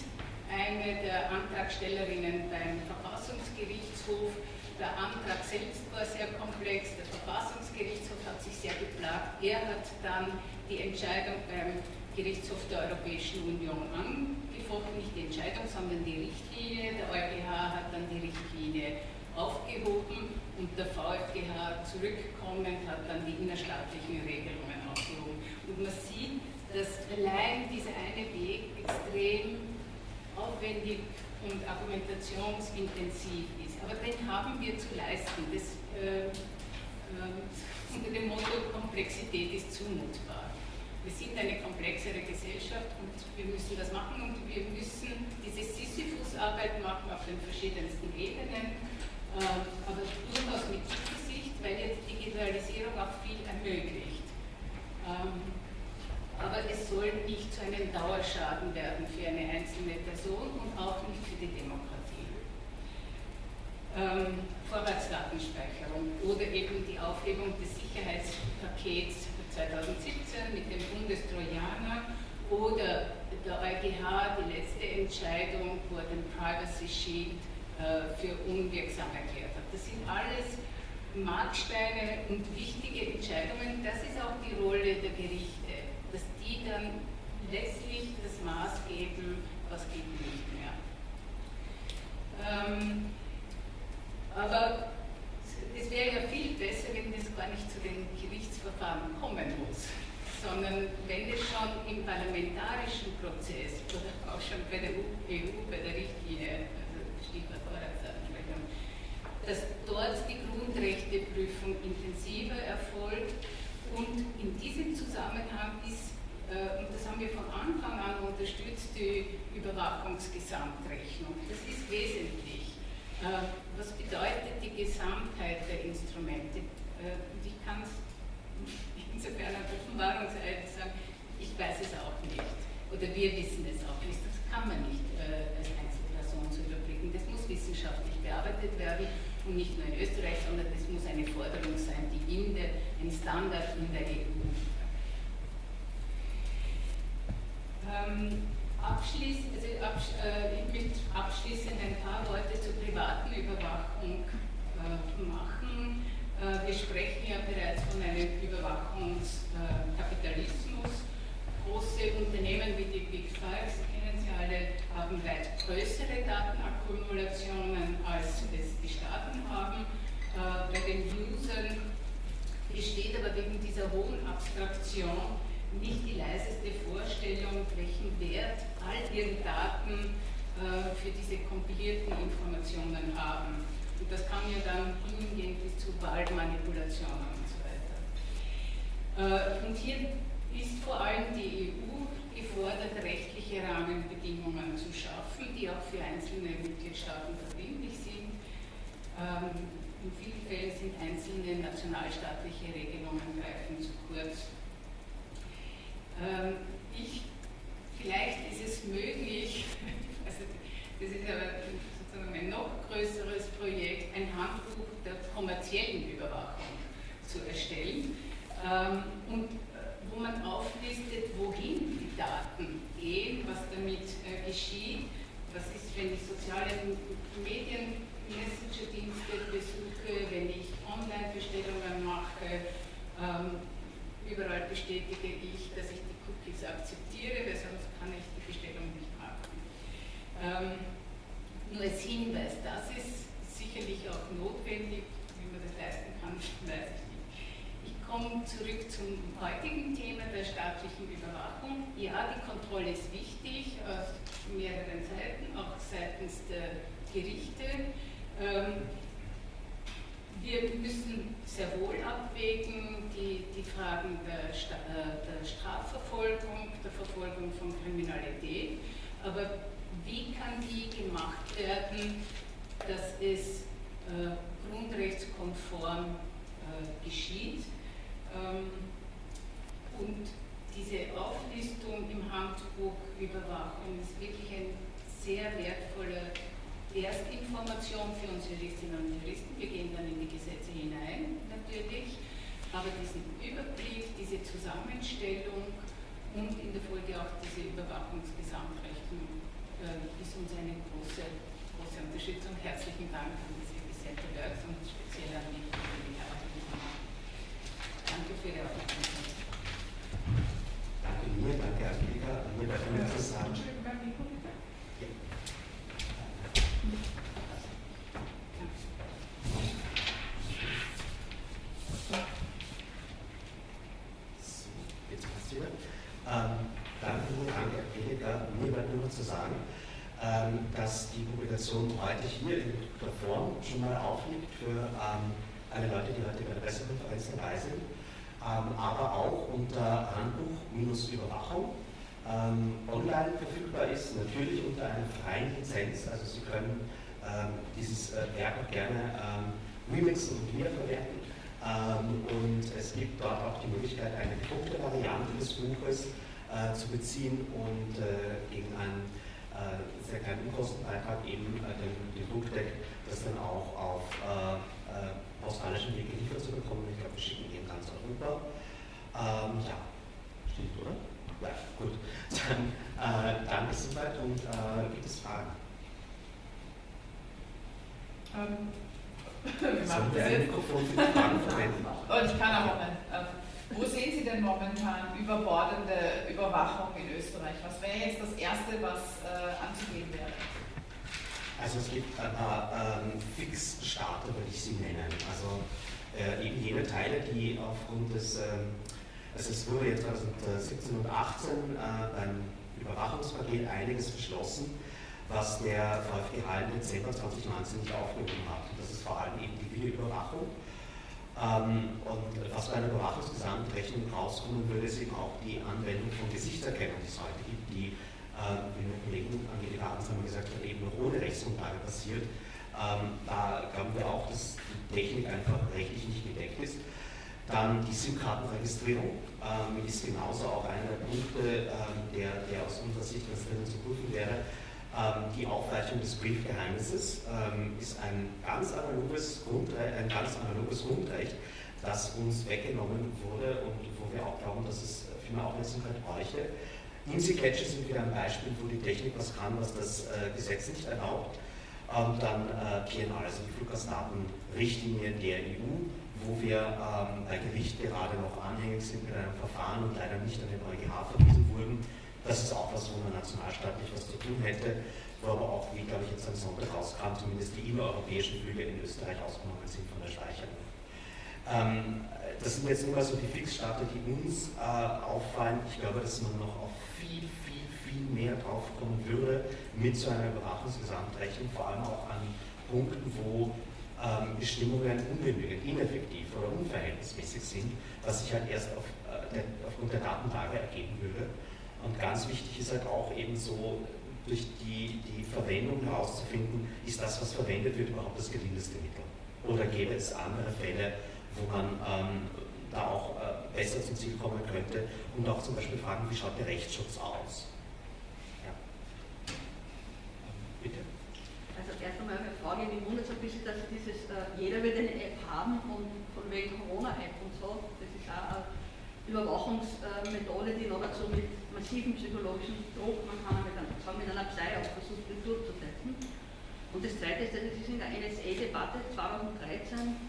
einer der Antragstellerinnen beim Verfassungsgerichtshof der Antrag selbst war sehr komplex, der Verfassungsgerichtshof hat sich sehr geplagt. Er hat dann die Entscheidung beim Gerichtshof der Europäischen Union angefochten, nicht die Entscheidung, sondern die Richtlinie. Der EuGH hat dann die Richtlinie aufgehoben und der VfGH zurückkommend hat dann die innerstaatlichen Regelungen aufgehoben. Und man sieht, dass allein dieser eine Weg extrem aufwendig und argumentationsintensiv. Aber den haben wir zu leisten. Das äh, äh, (laughs) unter dem Motto Komplexität ist zumutbar. Wir sind eine komplexere Gesellschaft und wir müssen das machen und wir müssen diese Sisyphus-Arbeit machen auf den verschiedensten Ebenen, äh, aber durchaus mit Zuversicht, weil jetzt Digitalisierung auch viel ermöglicht. Ähm, aber es soll nicht zu einem Dauerschaden werden für eine einzelne Person und auch nicht für die Demokratie. Ähm, Vorratsdatenspeicherung oder eben die Aufhebung des Sicherheitspakets 2017 mit dem Bundestrojaner oder der EuGH die letzte Entscheidung, wo er den Privacy Shield äh, für unwirksam erklärt hat. Das sind alles Marksteine und wichtige Entscheidungen. Das ist auch die Rolle der Gerichte dass die dann letztlich das Maß geben, was geht nicht mehr. Ähm, aber es wäre ja viel besser, wenn es gar nicht zu den Gerichtsverfahren kommen muss, sondern wenn es schon im parlamentarischen Prozess oder auch schon bei der EU, bei der Richtlinie, also Stichwort Vorratsansprechung, dass dort die Grundrechteprüfung intensiver erfolgt und in diesem Zusammenhang ist, äh, und das haben wir von Anfang an unterstützt, die Überwachungsgesamtrechnung. Das ist wesentlich. Was bedeutet die Gesamtheit der Instrumente? Äh, und ich kann es insofern auf Offenbarungseid sagen, ich weiß es auch nicht. Oder wir wissen es auch nicht. Das kann man nicht äh, als Einzelperson zu überblicken. Das muss wissenschaftlich bearbeitet werden und nicht nur in Österreich, sondern das muss eine Forderung sein, die in der, ein Standard in der EU. Ähm, abschließ, also absch äh, mit abschließend ein paar Worte zur privaten Überwachung äh, machen. Äh, wir sprechen ja bereits von einem Überwachungskapitalismus. Große Unternehmen wie die Big Five, Sie kennen sie alle, haben weit größere Datenakkumulationen, als es die Staaten haben. Äh, bei den Usern besteht aber wegen dieser hohen Abstraktion nicht die leiseste Vorstellung, welchen Wert all ihre Daten äh, für diese kompilierten Informationen haben. Und das kann ja dann hingehen bis zu Wahlmanipulationen und so weiter. Äh, und hier ist vor allem die EU gefordert, rechtliche Rahmenbedingungen zu schaffen, die auch für einzelne Mitgliedstaaten verbindlich sind. Ähm, in vielen Fällen sind einzelne nationalstaatliche Regelungen greifen zu kurz. Ähm, ich, vielleicht ist es möglich, (laughs) also das ist aber sozusagen ein noch größeres Projekt, ein Handbuch der kommerziellen Überwachung zu erstellen ähm, und äh, wo man auflistet, wohin die Daten gehen, was damit äh, geschieht, was ist, wenn die sozialen Medien Messenger-Dienste besuche, wenn ich Online-Bestellungen mache, ähm, überall bestätige ich, dass ich Cookies akzeptiere, weil sonst kann ich die Bestellung nicht machen. Ähm, nur als Hinweis, das ist sicherlich auch notwendig, wie man das leisten kann, (laughs) weiß ich nicht. Ich komme zurück zum heutigen Thema der staatlichen Überwachung. Ja, die Kontrolle ist wichtig auf mehreren Seiten, auch seitens der Gerichte. Ähm, wir müssen sehr wohl abwägen die, die Fragen der, äh, der, Strafverfolgung, der Verfolgung von Kriminalität, aber wie kann die gemacht werden, dass es äh, grundrechtskonform äh, geschieht? Ähm, und diese Auflistung im Handbuch Überwachung ist wirklich ein sehr wertvoller Erstinformation für uns Juristinnen und Juristen. Wir gehen dann in die Gesetze hinein, natürlich. Aber diesen Überblick, diese Zusammenstellung und in der Folge auch diese Überwachungsgesamtrechnung äh, ist uns eine große, große Unterstützung. Herzlichen Dank an diese Center Works und speziell an die Danke für Ihre Aufmerksamkeit. Danke mir, danke Angelika. Mir bleibt nur zu sagen. zu sagen, Publikation heute hier in der Form schon mal aufliegt für ähm, alle Leute, die heute bei der Pressekonferenz dabei sind, ähm, aber auch unter Handbuch-Überwachung ähm, online verfügbar ist, natürlich unter einer freien Lizenz. Also Sie können ähm, dieses äh, Werk auch gerne ähm, remixen und wiederverwerten. Ähm, und es gibt dort auch die Möglichkeit, eine gedruckte Variante des Buches äh, zu beziehen und äh, gegen einen sehr kleinen Unkostenbeitrag eben äh, den, den Druckdeck, das dann auch auf äh, äh, australischen Weg geliefert zu bekommen. Ich glaube, wir schicken ihn ganz Europa. Ähm, ja, steht, oder? Ja, gut. (laughs) Dann äh, danke soweit und äh, gibt es Fragen? Ähm, (laughs) wir machen das jetzt. Und (laughs) ich kann auch nicht. Ähm, wo sehen Sie denn momentan überbordende Überwachung in Österreich? Was wäre jetzt das Erste, was äh, anzugehen wäre? Also es gibt ein paar ähm, Fixstarter, würde ich sie nennen. Also äh, eben jene Teile, die aufgrund des ähm, also es wurde jetzt 2017 und 2018 äh, beim Überwachungspaket einiges beschlossen, was der VfGH im Dezember 2019 nicht aufgenommen hat. Und das ist vor allem eben die Videoüberwachung. Ähm, und was bei einer Überwachungsgesamtrechnung rauskommen würde, ist eben auch die Anwendung von Gesichtserkennung, die es heute gibt, die, äh, wie mein Kollegen Angelika Hanshammer gesagt hat, eben noch ohne Rechtsgrundlage passiert. Ähm, da glauben wir auch, dass die Technik einfach rechtlich nicht gedeckt ist. Dann die SIM-Kartenregistrierung ähm, ist genauso auch einer der Punkte, ähm, der, der aus unserer Sicht ganz dringend zu prüfen wäre. Ähm, die Aufweichung des Briefgeheimnisses ähm, ist ein ganz, analoges Grundrecht, ein ganz analoges Grundrecht, das uns weggenommen wurde und wo wir auch glauben, dass es viel mehr Aufmerksamkeit bräuchte. IMSI-Catcher sind wieder ein Beispiel, wo die Technik was kann, was das äh, Gesetz nicht erlaubt. Und dann äh, PNR, also die Fluggastdatenrichtlinie der EU, wo wir ähm, bei Gericht gerade noch anhängig sind mit einem Verfahren und leider nicht an den EuGH verwiesen wurden. Das ist auch was, wo man nationalstaatlich was zu tun hätte, wo aber auch, wie glaube ich jetzt am Sonntag rauskam, zumindest die innereuropäischen Flüge in Österreich ausgenommen sind von der Speicherung. Ähm, das sind jetzt mal so die Fixstarter, die uns äh, auffallen. Ich glaube, dass man noch auf viel, viel, viel mehr drauf kommen würde mit so einer Überwachungsgesamtrechnung, vor allem auch an Punkten, wo ähm, Bestimmungen ungenügend, ineffektiv oder unverhältnismäßig sind, was sich halt erst auf, äh, der, aufgrund der Datenlage ergeben würde. Und ganz wichtig ist halt auch eben so, durch die, die Verwendung herauszufinden, ist das, was verwendet wird, überhaupt das gelindeste Mittel? Oder gäbe es andere Fälle, wo man ähm, da auch äh, besser zum Ziel kommen könnte und auch zum Beispiel fragen, wie schaut der Rechtsschutz aus? erst einmal eine Frage, mich wundert es ein bisschen, dass dieses, äh, jeder wird eine App haben und von wegen Corona-App und so, das ist auch eine Überwachungsmethode, die noch dazu mit massivem psychologischen Druck, man kann mit, einem, mit einer Psy auch versucht, das durchzusetzen. Und das Zweite ist, dass es ist in der NSA-Debatte 2013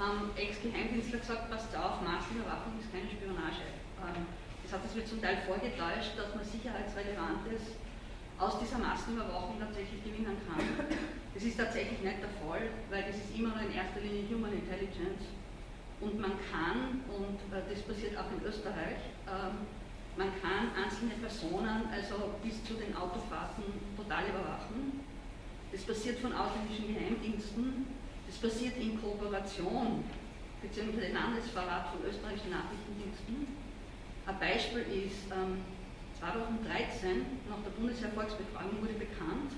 haben Ex-Geheimdienstler gesagt, passt auf, Massenüberwachung ist keine Spionage. Ähm, das hat das wird zum Teil vorgetäuscht, dass man sicherheitsrelevantes aus dieser Massenüberwachung tatsächlich gewinnen kann. Das ist tatsächlich nicht der Fall, weil das ist immer noch in erster Linie Human Intelligence. Und man kann, und äh, das passiert auch in Österreich, äh, man kann einzelne Personen, also bis zu den Autofahrten, total überwachen. Das passiert von ausländischen Geheimdiensten, das passiert in Kooperation beziehungsweise Landesverrat von österreichischen Nachrichtendiensten. Ein Beispiel ist, ähm, 2013, nach der Bundesheer-Volksbefragung, wurde bekannt,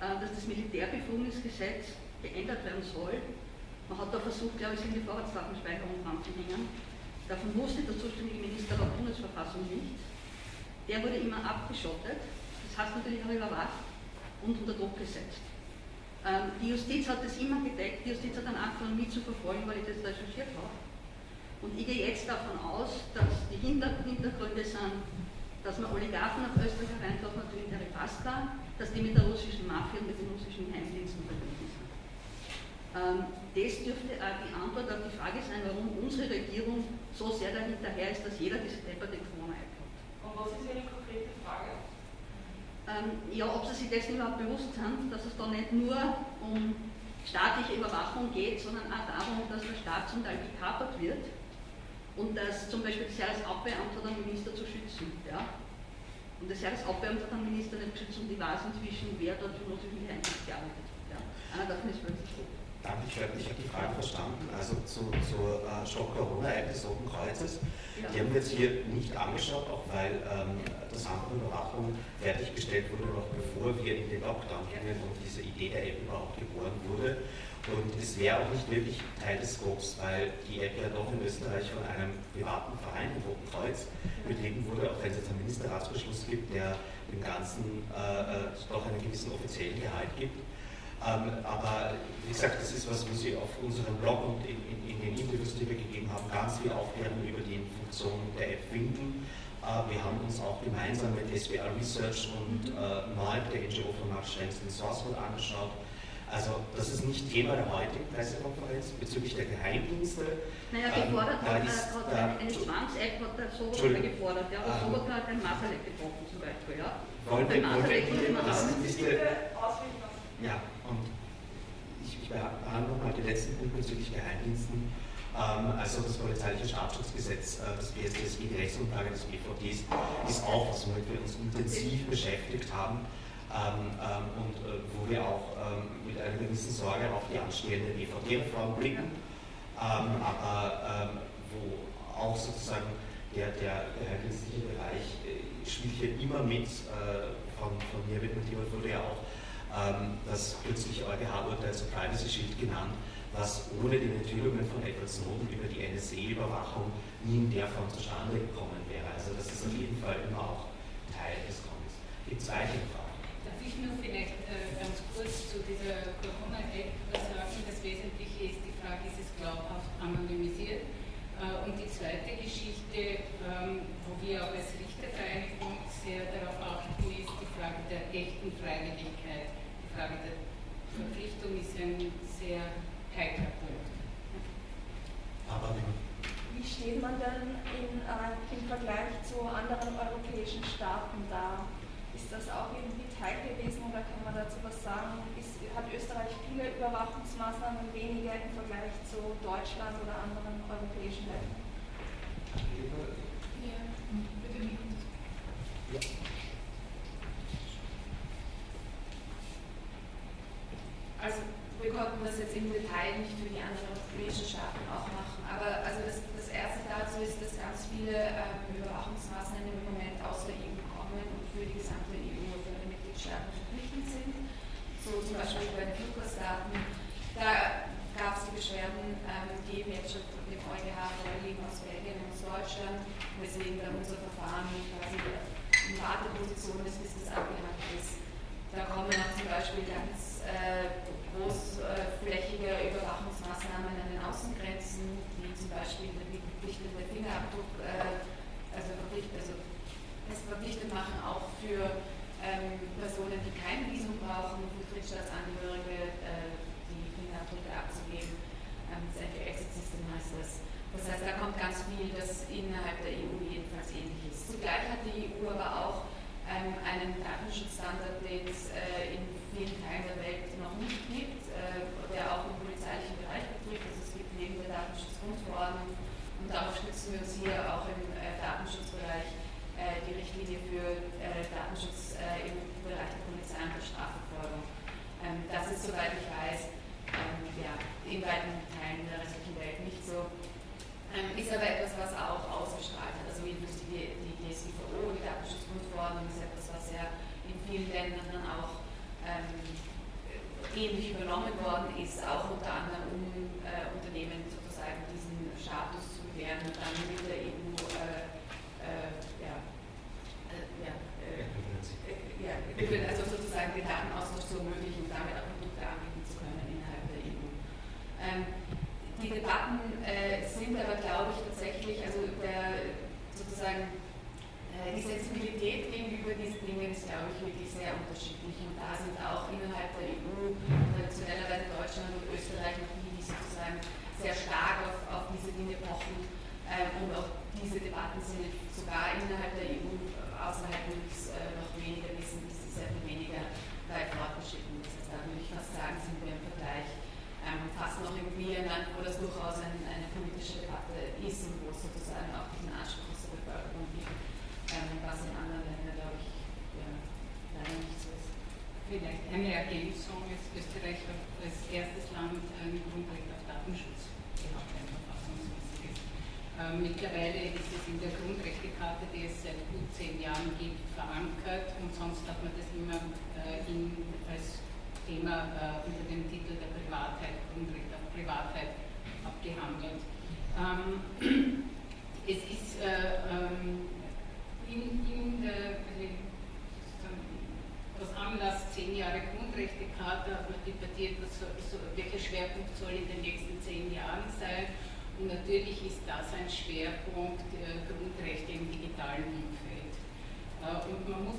äh, dass das Militärbefugnisgesetz geändert werden soll. Man hat da versucht, glaube ich, in die Vorratsdatenspeicherung ranzuhängen. Davon wusste der zuständige Minister der Bundesverfassung nicht. Der wurde immer abgeschottet, das heißt natürlich auch überwacht und unter Druck gesetzt. Ähm, die Justiz hat das immer gedeckt, die Justiz hat dann angefangen mitzuverfolgen, weil ich das recherchiert habe. Und ich gehe jetzt davon aus, dass die Hintergründe sind dass man Oligarchen nach Österreich hereintaucht, natürlich fast klar, dass die mit der russischen Mafia und mit den russischen Geheimdiensten verbunden sind. Ähm, das dürfte auch die Antwort auf die Frage sein, warum unsere Regierung so sehr dahinterher ist, dass jeder diese depperte Corona-App hat. Und was ist Ihre konkrete Frage? Ähm, ja, ob Sie sich dessen überhaupt bewusst sind, dass es da nicht nur um staatliche Überwachung geht, sondern auch darum, dass der Staat zum Teil gekapert wird und dass zum Beispiel das Jahresabbeamte den Minister zu schützen. Ja? Und das Jahresabbeamte den Minister nicht geschützt und ich weiß inzwischen, wer dort für russischen Geheimdienst gearbeitet hat. Ja? Einer davon ist plötzlich tot. Danke, ich habe die Frage verstanden. Also zu, zur äh, Stock-Corona-App des Roten Kreuzes. Ja. Die haben wir jetzt hier nicht angeschaut, auch weil ähm, das Amt Überwachung fertiggestellt wurde, noch bevor wir in den Lockdown gingen und diese Idee der App überhaupt geboren wurde. Und es wäre auch nicht wirklich Teil des Scopes, weil die App ja doch in Österreich von einem privaten Verein, dem Roten Kreuz, betrieben wurde, auch wenn es jetzt einen Ministerratsbeschluss gibt, der dem Ganzen äh, äh, doch einen gewissen offiziellen Gehalt gibt. Ähm, aber wie gesagt, das ist was, wo Sie auf unserem Blog und in, in, in den Interviews, die wir gegeben haben, ganz viel Aufklärung über die Funktionen der App finden. Äh, wir haben uns auch gemeinsam mit SBR Research und äh, NOIP, der NGO von Max Schrems, den Source Code angeschaut also das ist nicht Thema der heutigen Pressekonferenz bezüglich der Geheimdienste. Naja, gefordert ähm, hat, ist, hat eine, eine Zwangs-App hat der Sobotka gefordert. Ja, der ähm, hat ein Maserleck gebrochen zum Beispiel. Ja. Wollen wir, wollen wir das ist Ja, und ich, ich behandle nochmal den letzten Punkt bezüglich Geheimdiensten. Ähm, also das polizeiliche Staatsschutzgesetz, äh, das BSDSG, die Rechtsgrundlage des BVDs, ist auch was, womit wir uns intensiv beschäftigt haben. Ähm, ähm, und äh, wo wir auch ähm, mit einer gewissen Sorge auf die anstehende BVD-Reform blicken, aber wo auch sozusagen der, der geheimdienstliche Bereich äh, spielt hier immer mit, äh, von, von mir motiviert wurde ja auch das kürzliche EuGH-Urteil zur Privacy Shield genannt, was ohne die Enthüllungen von Edward Snowden über die NSA-Überwachung nie in der Form zustande gekommen wäre. Also das ist auf jeden Fall immer auch Teil des Comics. Gibt es weitere Fragen? ich nur vielleicht äh, ganz kurz zu dieser Corona-App sagen. Das Wesentliche ist die Frage, ist es glaubhaft anonymisiert? Äh, und die zweite Geschichte, ähm, wo wir auch als Richtervereinigung sehr darauf achten, ist die Frage der echten Freiwilligkeit. Die Frage der Verpflichtung ist ein sehr heikler Punkt. Aber wie steht man denn in, äh, im Vergleich zu anderen europäischen Staaten da? Ist das auch irgendwie Teil gewesen oder kann man dazu was sagen? Ist, hat Österreich viele Überwachungsmaßnahmen weniger im Vergleich zu Deutschland oder anderen europäischen Ländern? Ja, bitte ja. Also wir konnten das jetzt im Detail nicht für die anderen europäischen Staaten auch machen. Aber also das, das erste dazu ist, dass ganz viele ähm, Überwachungsmaßnahmen im Moment aus der EU kommen und für die gesamte EU, für die Mitgliedstaaten verpflichtend sind. So zum Beispiel bei den Fluggastdaten. Da gab es die Beschwerden, ähm, die eben jetzt schon dem EuGH vorliegen aus Belgien und aus Deutschland, weswegen dann unser Verfahren quasi in Warteposition ist, bis das abgehakt ist. Da kommen auch zum Beispiel ganz äh, großflächige Überwachungsmaßnahmen an den Außengrenzen, wie zum Beispiel die verpflichtende Fingerabdruck, äh, also, also verpflichtet machen, auch für ähm, Personen, die kein Visum brauchen, für Drittstaatsangehörige äh, die Fingerabdrücke abzugeben. Ähm, das Anti-Exit-System heißt das. Das heißt, da kommt ganz viel, das innerhalb der EU jedenfalls ähnlich ist. Zugleich hat die EU aber auch ähm, einen Datenschutzstandard, den es äh, in vielen Teilen der Welt noch nicht gibt, äh, der auch im polizeilichen Bereich betrifft. Also es gibt neben der Datenschutzgrundverordnung und darauf stützen wir uns hier auch im äh, Datenschutzbereich äh, die Richtlinie für äh, Datenschutz äh, im Bereich der Polizei und der Strafverfolgung. Ähm, das ist, soweit ich weiß, ähm, ja, in weiten Teilen der restlichen Welt nicht so. Ähm, ist aber etwas, was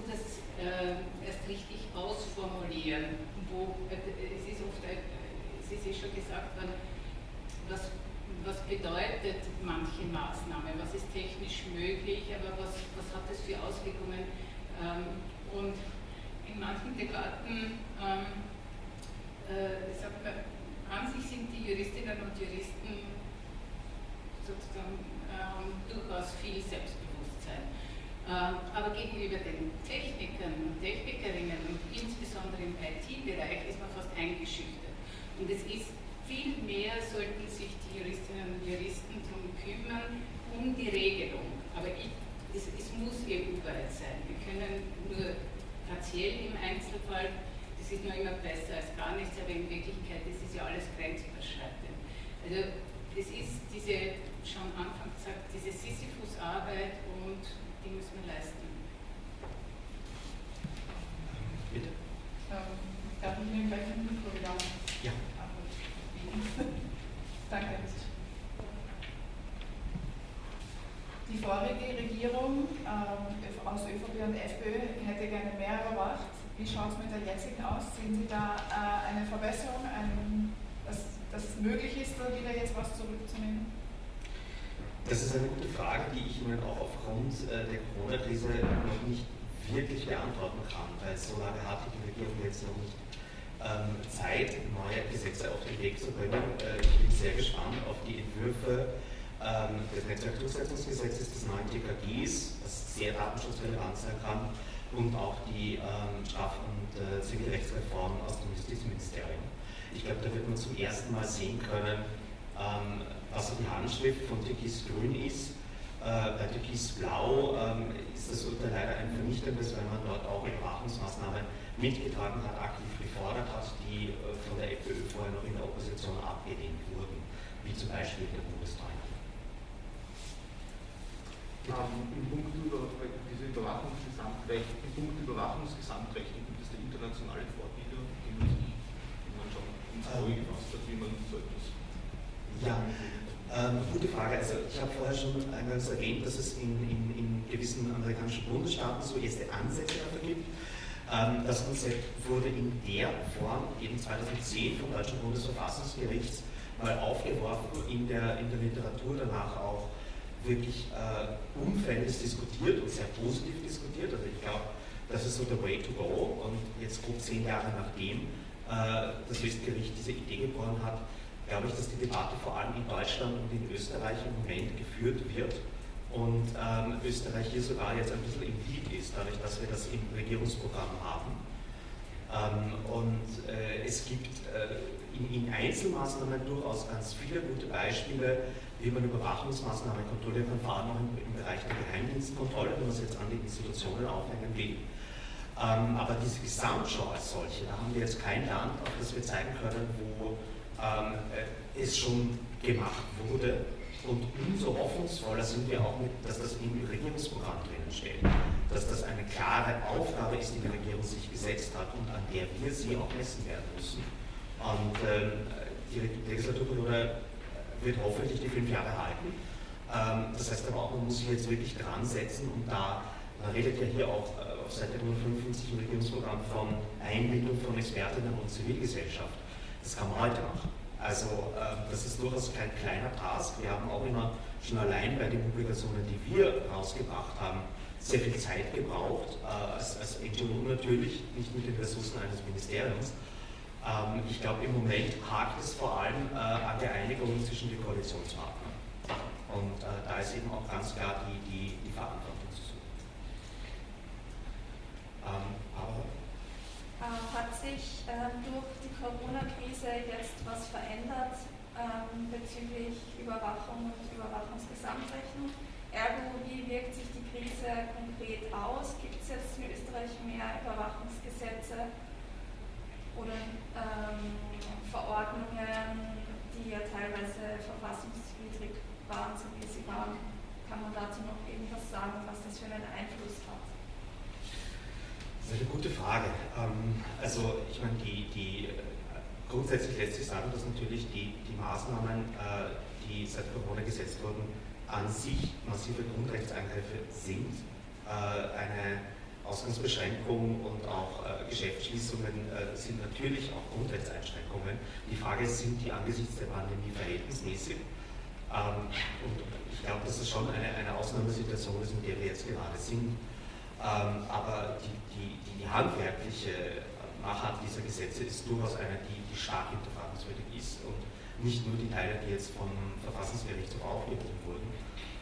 muss das äh, erst richtig ausformulieren, wo es ist oft, es ist eh schon gesagt worden, was was bedeutet manche Maßnahme, was ist technisch möglich, aber was, was hat es für Auswirkungen. Ähm, und in manchen Debatten ähm, äh, sagt man, an sich sind die Juristinnen und Juristen sozusagen äh, durchaus viel Selbstbewusstsein. Ähm, aber gegenüber den Technikern und Technikerinnen und insbesondere im IT-Bereich ist man fast eingeschüchtert. Und es ist viel mehr sollten sich die Juristinnen und Juristen darum kümmern, um die Regelung. Aber ich, es, es muss EU-weit sein. Wir können nur partiell im Einzelfall, das ist nur immer besser als gar nichts, aber in Wirklichkeit das ist ja alles grenzüberschreitend. Also es ist diese, schon Anfang gesagt, diese Sisyphus-Arbeit und die müssen wir leisten. Bitte. Ähm, darf ich Ihnen gleich ein Mikro wieder? Ja. (laughs) Danke. Die vorige Regierung ähm, aus ÖVP und FPÖ hätte gerne mehr überwacht. Wie schaut es mit der jetzigen aus? Sehen Sie da äh, eine Verbesserung, ein, dass, dass es möglich ist, da wieder jetzt was zurückzunehmen? Das ist eine gute Frage, die ich Ihnen auch aufgrund äh, der Corona-Krise noch nicht wirklich beantworten kann, weil so lange hat die Regierung jetzt noch nicht ähm, Zeit, neue Gesetze auf den Weg zu bringen. Äh, ich bin sehr gespannt auf die Entwürfe ähm, des Netzwerkdurchsetzungsgesetzes, des neuen TKGs, das sehr datenschutzrelevant sein kann, und auch die ähm, Straf- und äh, Zivilrechtsreform aus dem Justizministerium. Ich glaube, da wird man zum ersten Mal sehen können, ähm, was so die Handschrift von Türkis Grün ist. Äh, bei Türkis Blau ähm, ist das Urteil leider ein vernichtendes, weil man dort auch Überwachungsmaßnahmen mitgetragen hat, aktiv gefordert hat, die äh, von der FPÖ vorher noch in der Opposition abgelehnt wurden, wie zum Beispiel der Bundestag. Ähm, Im Punkt über diese Überwachungsgesamtrecht, im Punkt Überwachungsgesamtrecht gibt es da internationale Vorbilder, die man schon ins Auge gefasst hat, wie man so etwas ja, ähm, gute Frage. Also ich habe vorher schon eingangs erwähnt, dass es in, in, in gewissen amerikanischen Bundesstaaten so erste Ansätze dafür gibt. Ähm, das Konzept wurde in der Form eben 2010 vom Deutschen Bundesverfassungsgericht mal aufgeworfen, in der, in der Literatur danach auch wirklich äh, umfänglich diskutiert und sehr positiv diskutiert. Also ich glaube, das ist so der Way to go. Und jetzt gut zehn Jahre nachdem äh, das Höchstgericht diese Idee geboren hat, glaube ich, dass die Debatte vor allem in Deutschland und in Österreich im Moment geführt wird und ähm, Österreich hier sogar jetzt ein bisschen im Lead ist, dadurch, dass wir das im Regierungsprogramm haben. Ähm, und äh, es gibt äh, in, in, Einzelmaßnahmen durchaus ganz viele gute Beispiele, wie man Überwachungsmaßnahmen kontrollieren kann, vor allem auch im, im Bereich der Geheimdienstkontrolle, wenn man es jetzt an die Institutionen aufhängen will. Ähm, aber diese Gesamtschau als solche, da haben wir jetzt kein Land, auf das wir zeigen können, wo es schon gemacht wurde und umso hoffnungsvoller sind wir auch, mit, dass das im Regierungsprogramm drinnen steht, dass das eine klare Aufgabe ist, die die Regierung sich gesetzt hat und an der wir sie auch messen werden müssen. Und ähm, die Legislaturperiode wird hoffentlich die fünf Jahre halten. Ähm, das heißt aber auch, man muss sich jetzt wirklich dran setzen und da, man redet ja hier auch äh, auf Seite 155 im Regierungsprogramm von Einbindung von Expertinnen und Zivilgesellschaft. Das kann man heute machen. Also äh, das ist durchaus kein kleiner Task. Wir haben auch immer schon allein bei den Publikationen, die wir rausgebracht haben, sehr viel Zeit gebraucht, äh, als, als NGO natürlich, nicht mit den Ressourcen eines Ministeriums. Ähm, ich glaube, im Moment hakt es vor allem äh, an der Einigung zwischen den Koalitionspartnern. Und äh, da ist eben auch ganz klar die, die, die Verantwortung zu suchen. Ähm, aber äh, hat sich ähm, durch Corona-Krise jetzt was verändert ähm, bezüglich Überwachung und Überwachungsgesamtrechnung. Ergo, wie wirkt sich die Krise konkret aus? Gibt es jetzt in Österreich mehr Überwachungsgesetze oder ähm, Verordnungen, die ja teilweise verfassungswidrig waren, so wie sie waren? Kann man dazu noch irgendwas sagen, was das für einen Einfluss hat? Das ist eine gute Frage. Ähm, also ich meine, die, die, grundsätzlich lässt sich sagen, dass natürlich die, die Maßnahmen, äh, die seit Corona gesetzt wurden, an sich massive Grundrechtseingriffe sind. Äh, eine Ausgangsbeschränkung und auch Geschäftsschließungen sind natürlich auch Grundrechtseinschränkungen. Die Frage ist, sind die angesichts der Pandemie verhältnismäßig? Ähm, und ich glaube, dass das schon eine, eine Ausnahmesituation ist, in der wir jetzt gerade sind. Ähm, aber die, die, die, handwerkliche Machart dieser Gesetze ist durchaus eine, die, die stark hinterfragenswürdig ist und nicht nur die Teile, die jetzt vom Verfassungsgerichtshof aufgehoben wurden.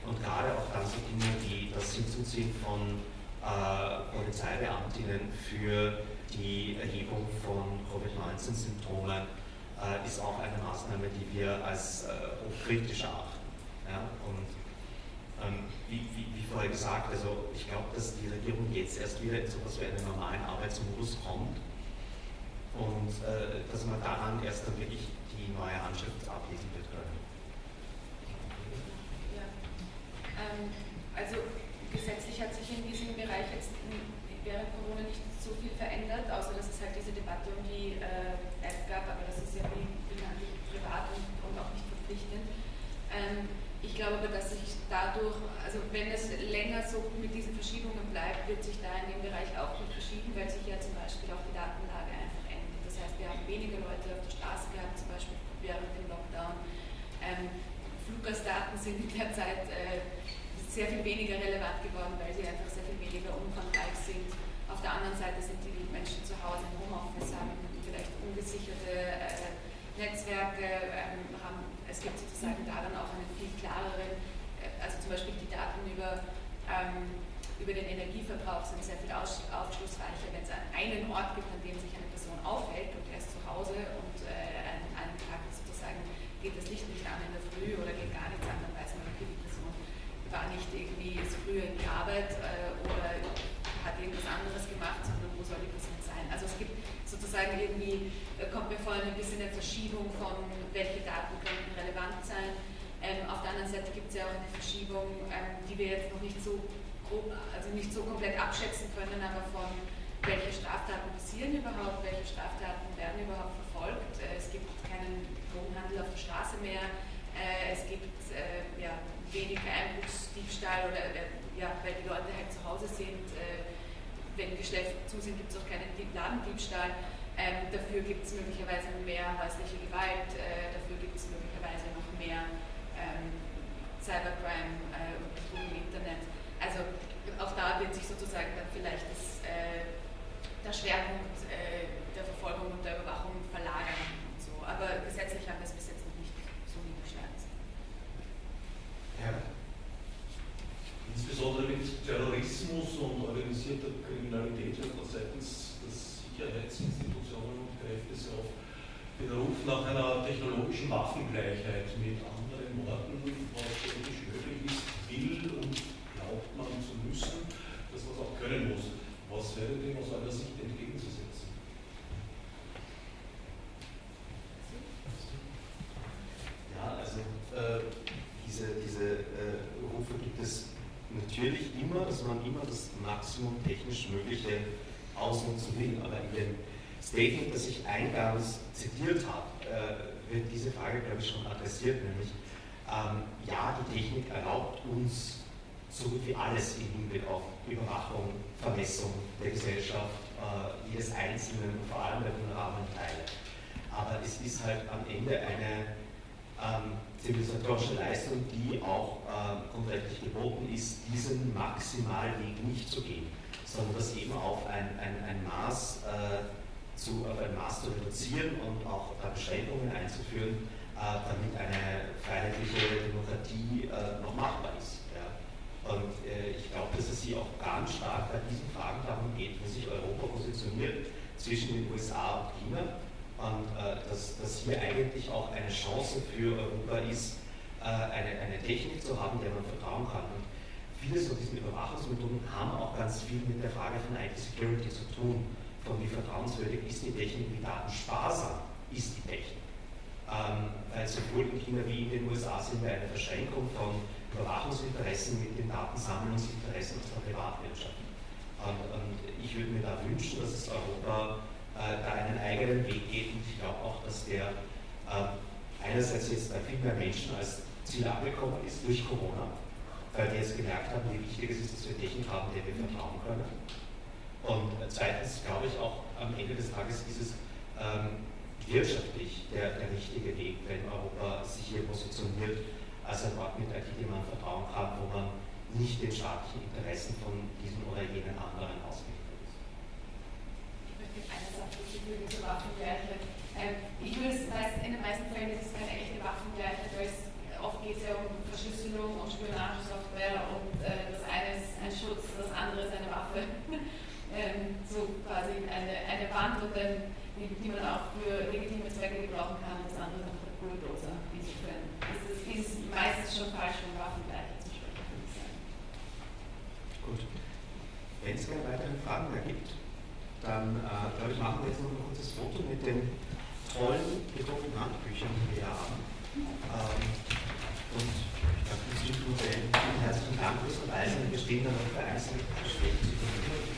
Und gerade auch dann so Dinge wie das Hinzuziehen von äh, Polizeibeamtinnen für die Erhebung von Covid-19-Symptomen äh, ist auch eine Maßnahme, die wir als äh, hochkritisch erachten. Ja? Und ähm, wie, wie, wie, vorher gesagt, also ich glaube, dass die Regierung jetzt erst wieder in so etwas wie einen normalen Arbeitsmodus kommt und äh, dass man daran erst dann wirklich die neue Handschrift ablesen wird können. Ja. Ähm, also gesetzlich hat sich in diesem Bereich jetzt während Corona nicht so viel verändert, außer dass es halt diese Debatte um die äh, App gab, aber das ist ja wie, wie privat und, und, auch nicht verpflichtend. Ähm, ich glaube aber, dass sich dadurch, also wenn es länger so mit diesen Verschiebungen bleibt, wird sich da in dem Bereich auch viel verschieben, weil sich ja zum Beispiel auch die Datenlage einfach ändert. Das heißt, wir haben weniger Leute auf der Straße gehabt, zum Beispiel während dem Lockdown. Ähm, Fluggastdaten sind in der Zeit äh, sehr viel weniger relevant geworden, weil sie einfach sehr viel weniger umfangreich sind. Auf der anderen Seite sind die Menschen zu Hause im Homeoffice, haben vielleicht ungesicherte äh, Netzwerke, ähm, haben es gibt sozusagen da dann auch einen viel klareren, äh, also zum Beispiel die Daten über, ähm, über den Energieverbrauch sind sehr viel aufschlussreicher, wenn es einen Ort gibt, an dem sich eine Person aufhält und Hause und äh, einen, einen Tag sozusagen geht das Licht nicht an in der Früh oder geht gar nichts an, dann weiß man, okay, die Person war nicht irgendwie, ist früher in die Arbeit äh, oder hat irgendwas anderes gemacht, sondern wo soll die Person sein. Also es gibt sozusagen irgendwie, äh, kommt mir vor, ein bisschen eine Verschiebung von, welche Daten könnten relevant sein. Ähm, auf der anderen Seite gibt es ja auch eine Verschiebung, ähm, die wir jetzt noch nicht so grob, also nicht so komplett abschätzen können, aber von welche Straftaten passieren überhaupt, welche Straftaten überhaupt verfolgt. Äh, es gibt keinen Drogenhandel auf der Straße mehr, äh, es gibt äh, ja, weniger Einbruchsdiebstahl oder ja, weil die Leute halt zu Hause sind wenn Geschäfte zu sind, gibt es auch keinen Ladendiebstahl. Ähm, dafür gibt es möglicherweise mehr häusliche Gewalt, dafür gibt es möglicherweise noch mehr ähm, Cybercrime und Betrug im Internet. Also auch da wird sich sozusagen dann vielleicht das, der Schwerpunkt der Verfolgung und der Überwachung verlagern. Und so. Aber gesetzlich haben wir es bis jetzt noch nicht so niedergeschlagen. Ja. Insbesondere mit Terrorismus und organisierter Kriminalität wird man seitens des Sicherheitsinstitutionen und Kräfte sehr oft den Ruf nach einer technologischen Waffengleichheit mit anderen Worten, was technisch möglich ist, will und glaubt man zu müssen, dass man es auch können muss. Was wäre dem aus eurer Sicht entgegenzusetzen? Ja, also äh, diese, diese äh, Rufe gibt es natürlich immer, dass man immer das Maximum technisch Mögliche ausnutzen will. Aber in dem Statement, das ich eingangs zitiert habe, äh, wird diese Frage, glaube ich, schon adressiert, nämlich ähm, ja, die Technik erlaubt uns so gut wie alles im Hinblick auf Überwachung, Vermessung der Gesellschaft, äh, jedes Einzelnen und vor allem der vulnerablen Teile. Aber es ist halt am Ende eine ähm, zivilisatorische Leistung, die auch äh, grundrechtlich geboten ist, diesen Maximalweg nicht zu gehen, sondern das eben auf ein, ein, ein Maß äh, zu, auf ein Maß zu reduzieren und auch da Beschränkungen einzuführen, äh, damit eine freiheitliche Demokratie äh, noch machbar ist. Ja. Und äh, ich glaube, dass es hier auch ganz stark bei diesen Fragen darum geht, wo sich Europa positioniert zwischen den USA und China und äh, dass, dass hier eigentlich auch eine Chance für Europa ist, äh, eine, eine Technik zu haben, der man vertrauen kann. Und viele von diesen Überwachungsmethoden haben auch ganz viel mit der Frage von IT-Security zu tun, von wie vertrauenswürdig ist die Technik, wie datensparsam ist die Technik. Ähm, weil sowohl in China wie in den USA sind wir eine Verschränkung von Überwachungsinteressen mit den Datensammlungsinteressen aus der Privatwirtschaft. Und, und ich würde mir da wünschen, dass es Europa äh, da einen eigenen Weg geht und ich glaube auch, dass der äh, einerseits jetzt bei viel mehr Menschen als Ziel angekommen ist durch Corona, weil die jetzt gemerkt haben, wie wichtig es ist, dass wir Technik haben, der wir vertrauen können. Und zweitens glaube ich auch, am Ende des Tages ist es ähm, wirtschaftlich der, der richtige Weg, wenn Europa sich hier positioniert als ein Ort mit IT, dem man vertrauen kann, wo man nicht den staatlichen Interessen von diesem oder jenen anderen ausgeliefert ist. Ich möchte eine Sache zur Waffengleichheit. Ähm, ich würde es in den meisten Fällen ist es keine echte Waffengleichheit, weil oft geht es ja um Verschlüsselung und Spionagesoftware und äh, das eine ist ein Schutz, das andere ist eine Waffe. (laughs) ähm, so quasi eine, eine Wand, und dann, die, die, man auch für legitime Zwecke gebrauchen kann, das andere einfach der Bulldozer. Insofern ist es ist meistens schon falsch, um Waffengleichheit zu sprechen. Gut. Wenn es keine weiteren Fragen mehr gibt, dann äh, glaube ich, machen wir jetzt noch ein kurzes Foto mit den tollen gedruckten Handbüchern, die wir haben. Ähm, und ich glaube, das sind Modell. Vielen herzlichen Dank fürs Verweisen. Wir stehen dann Gespräche zur Verfügung.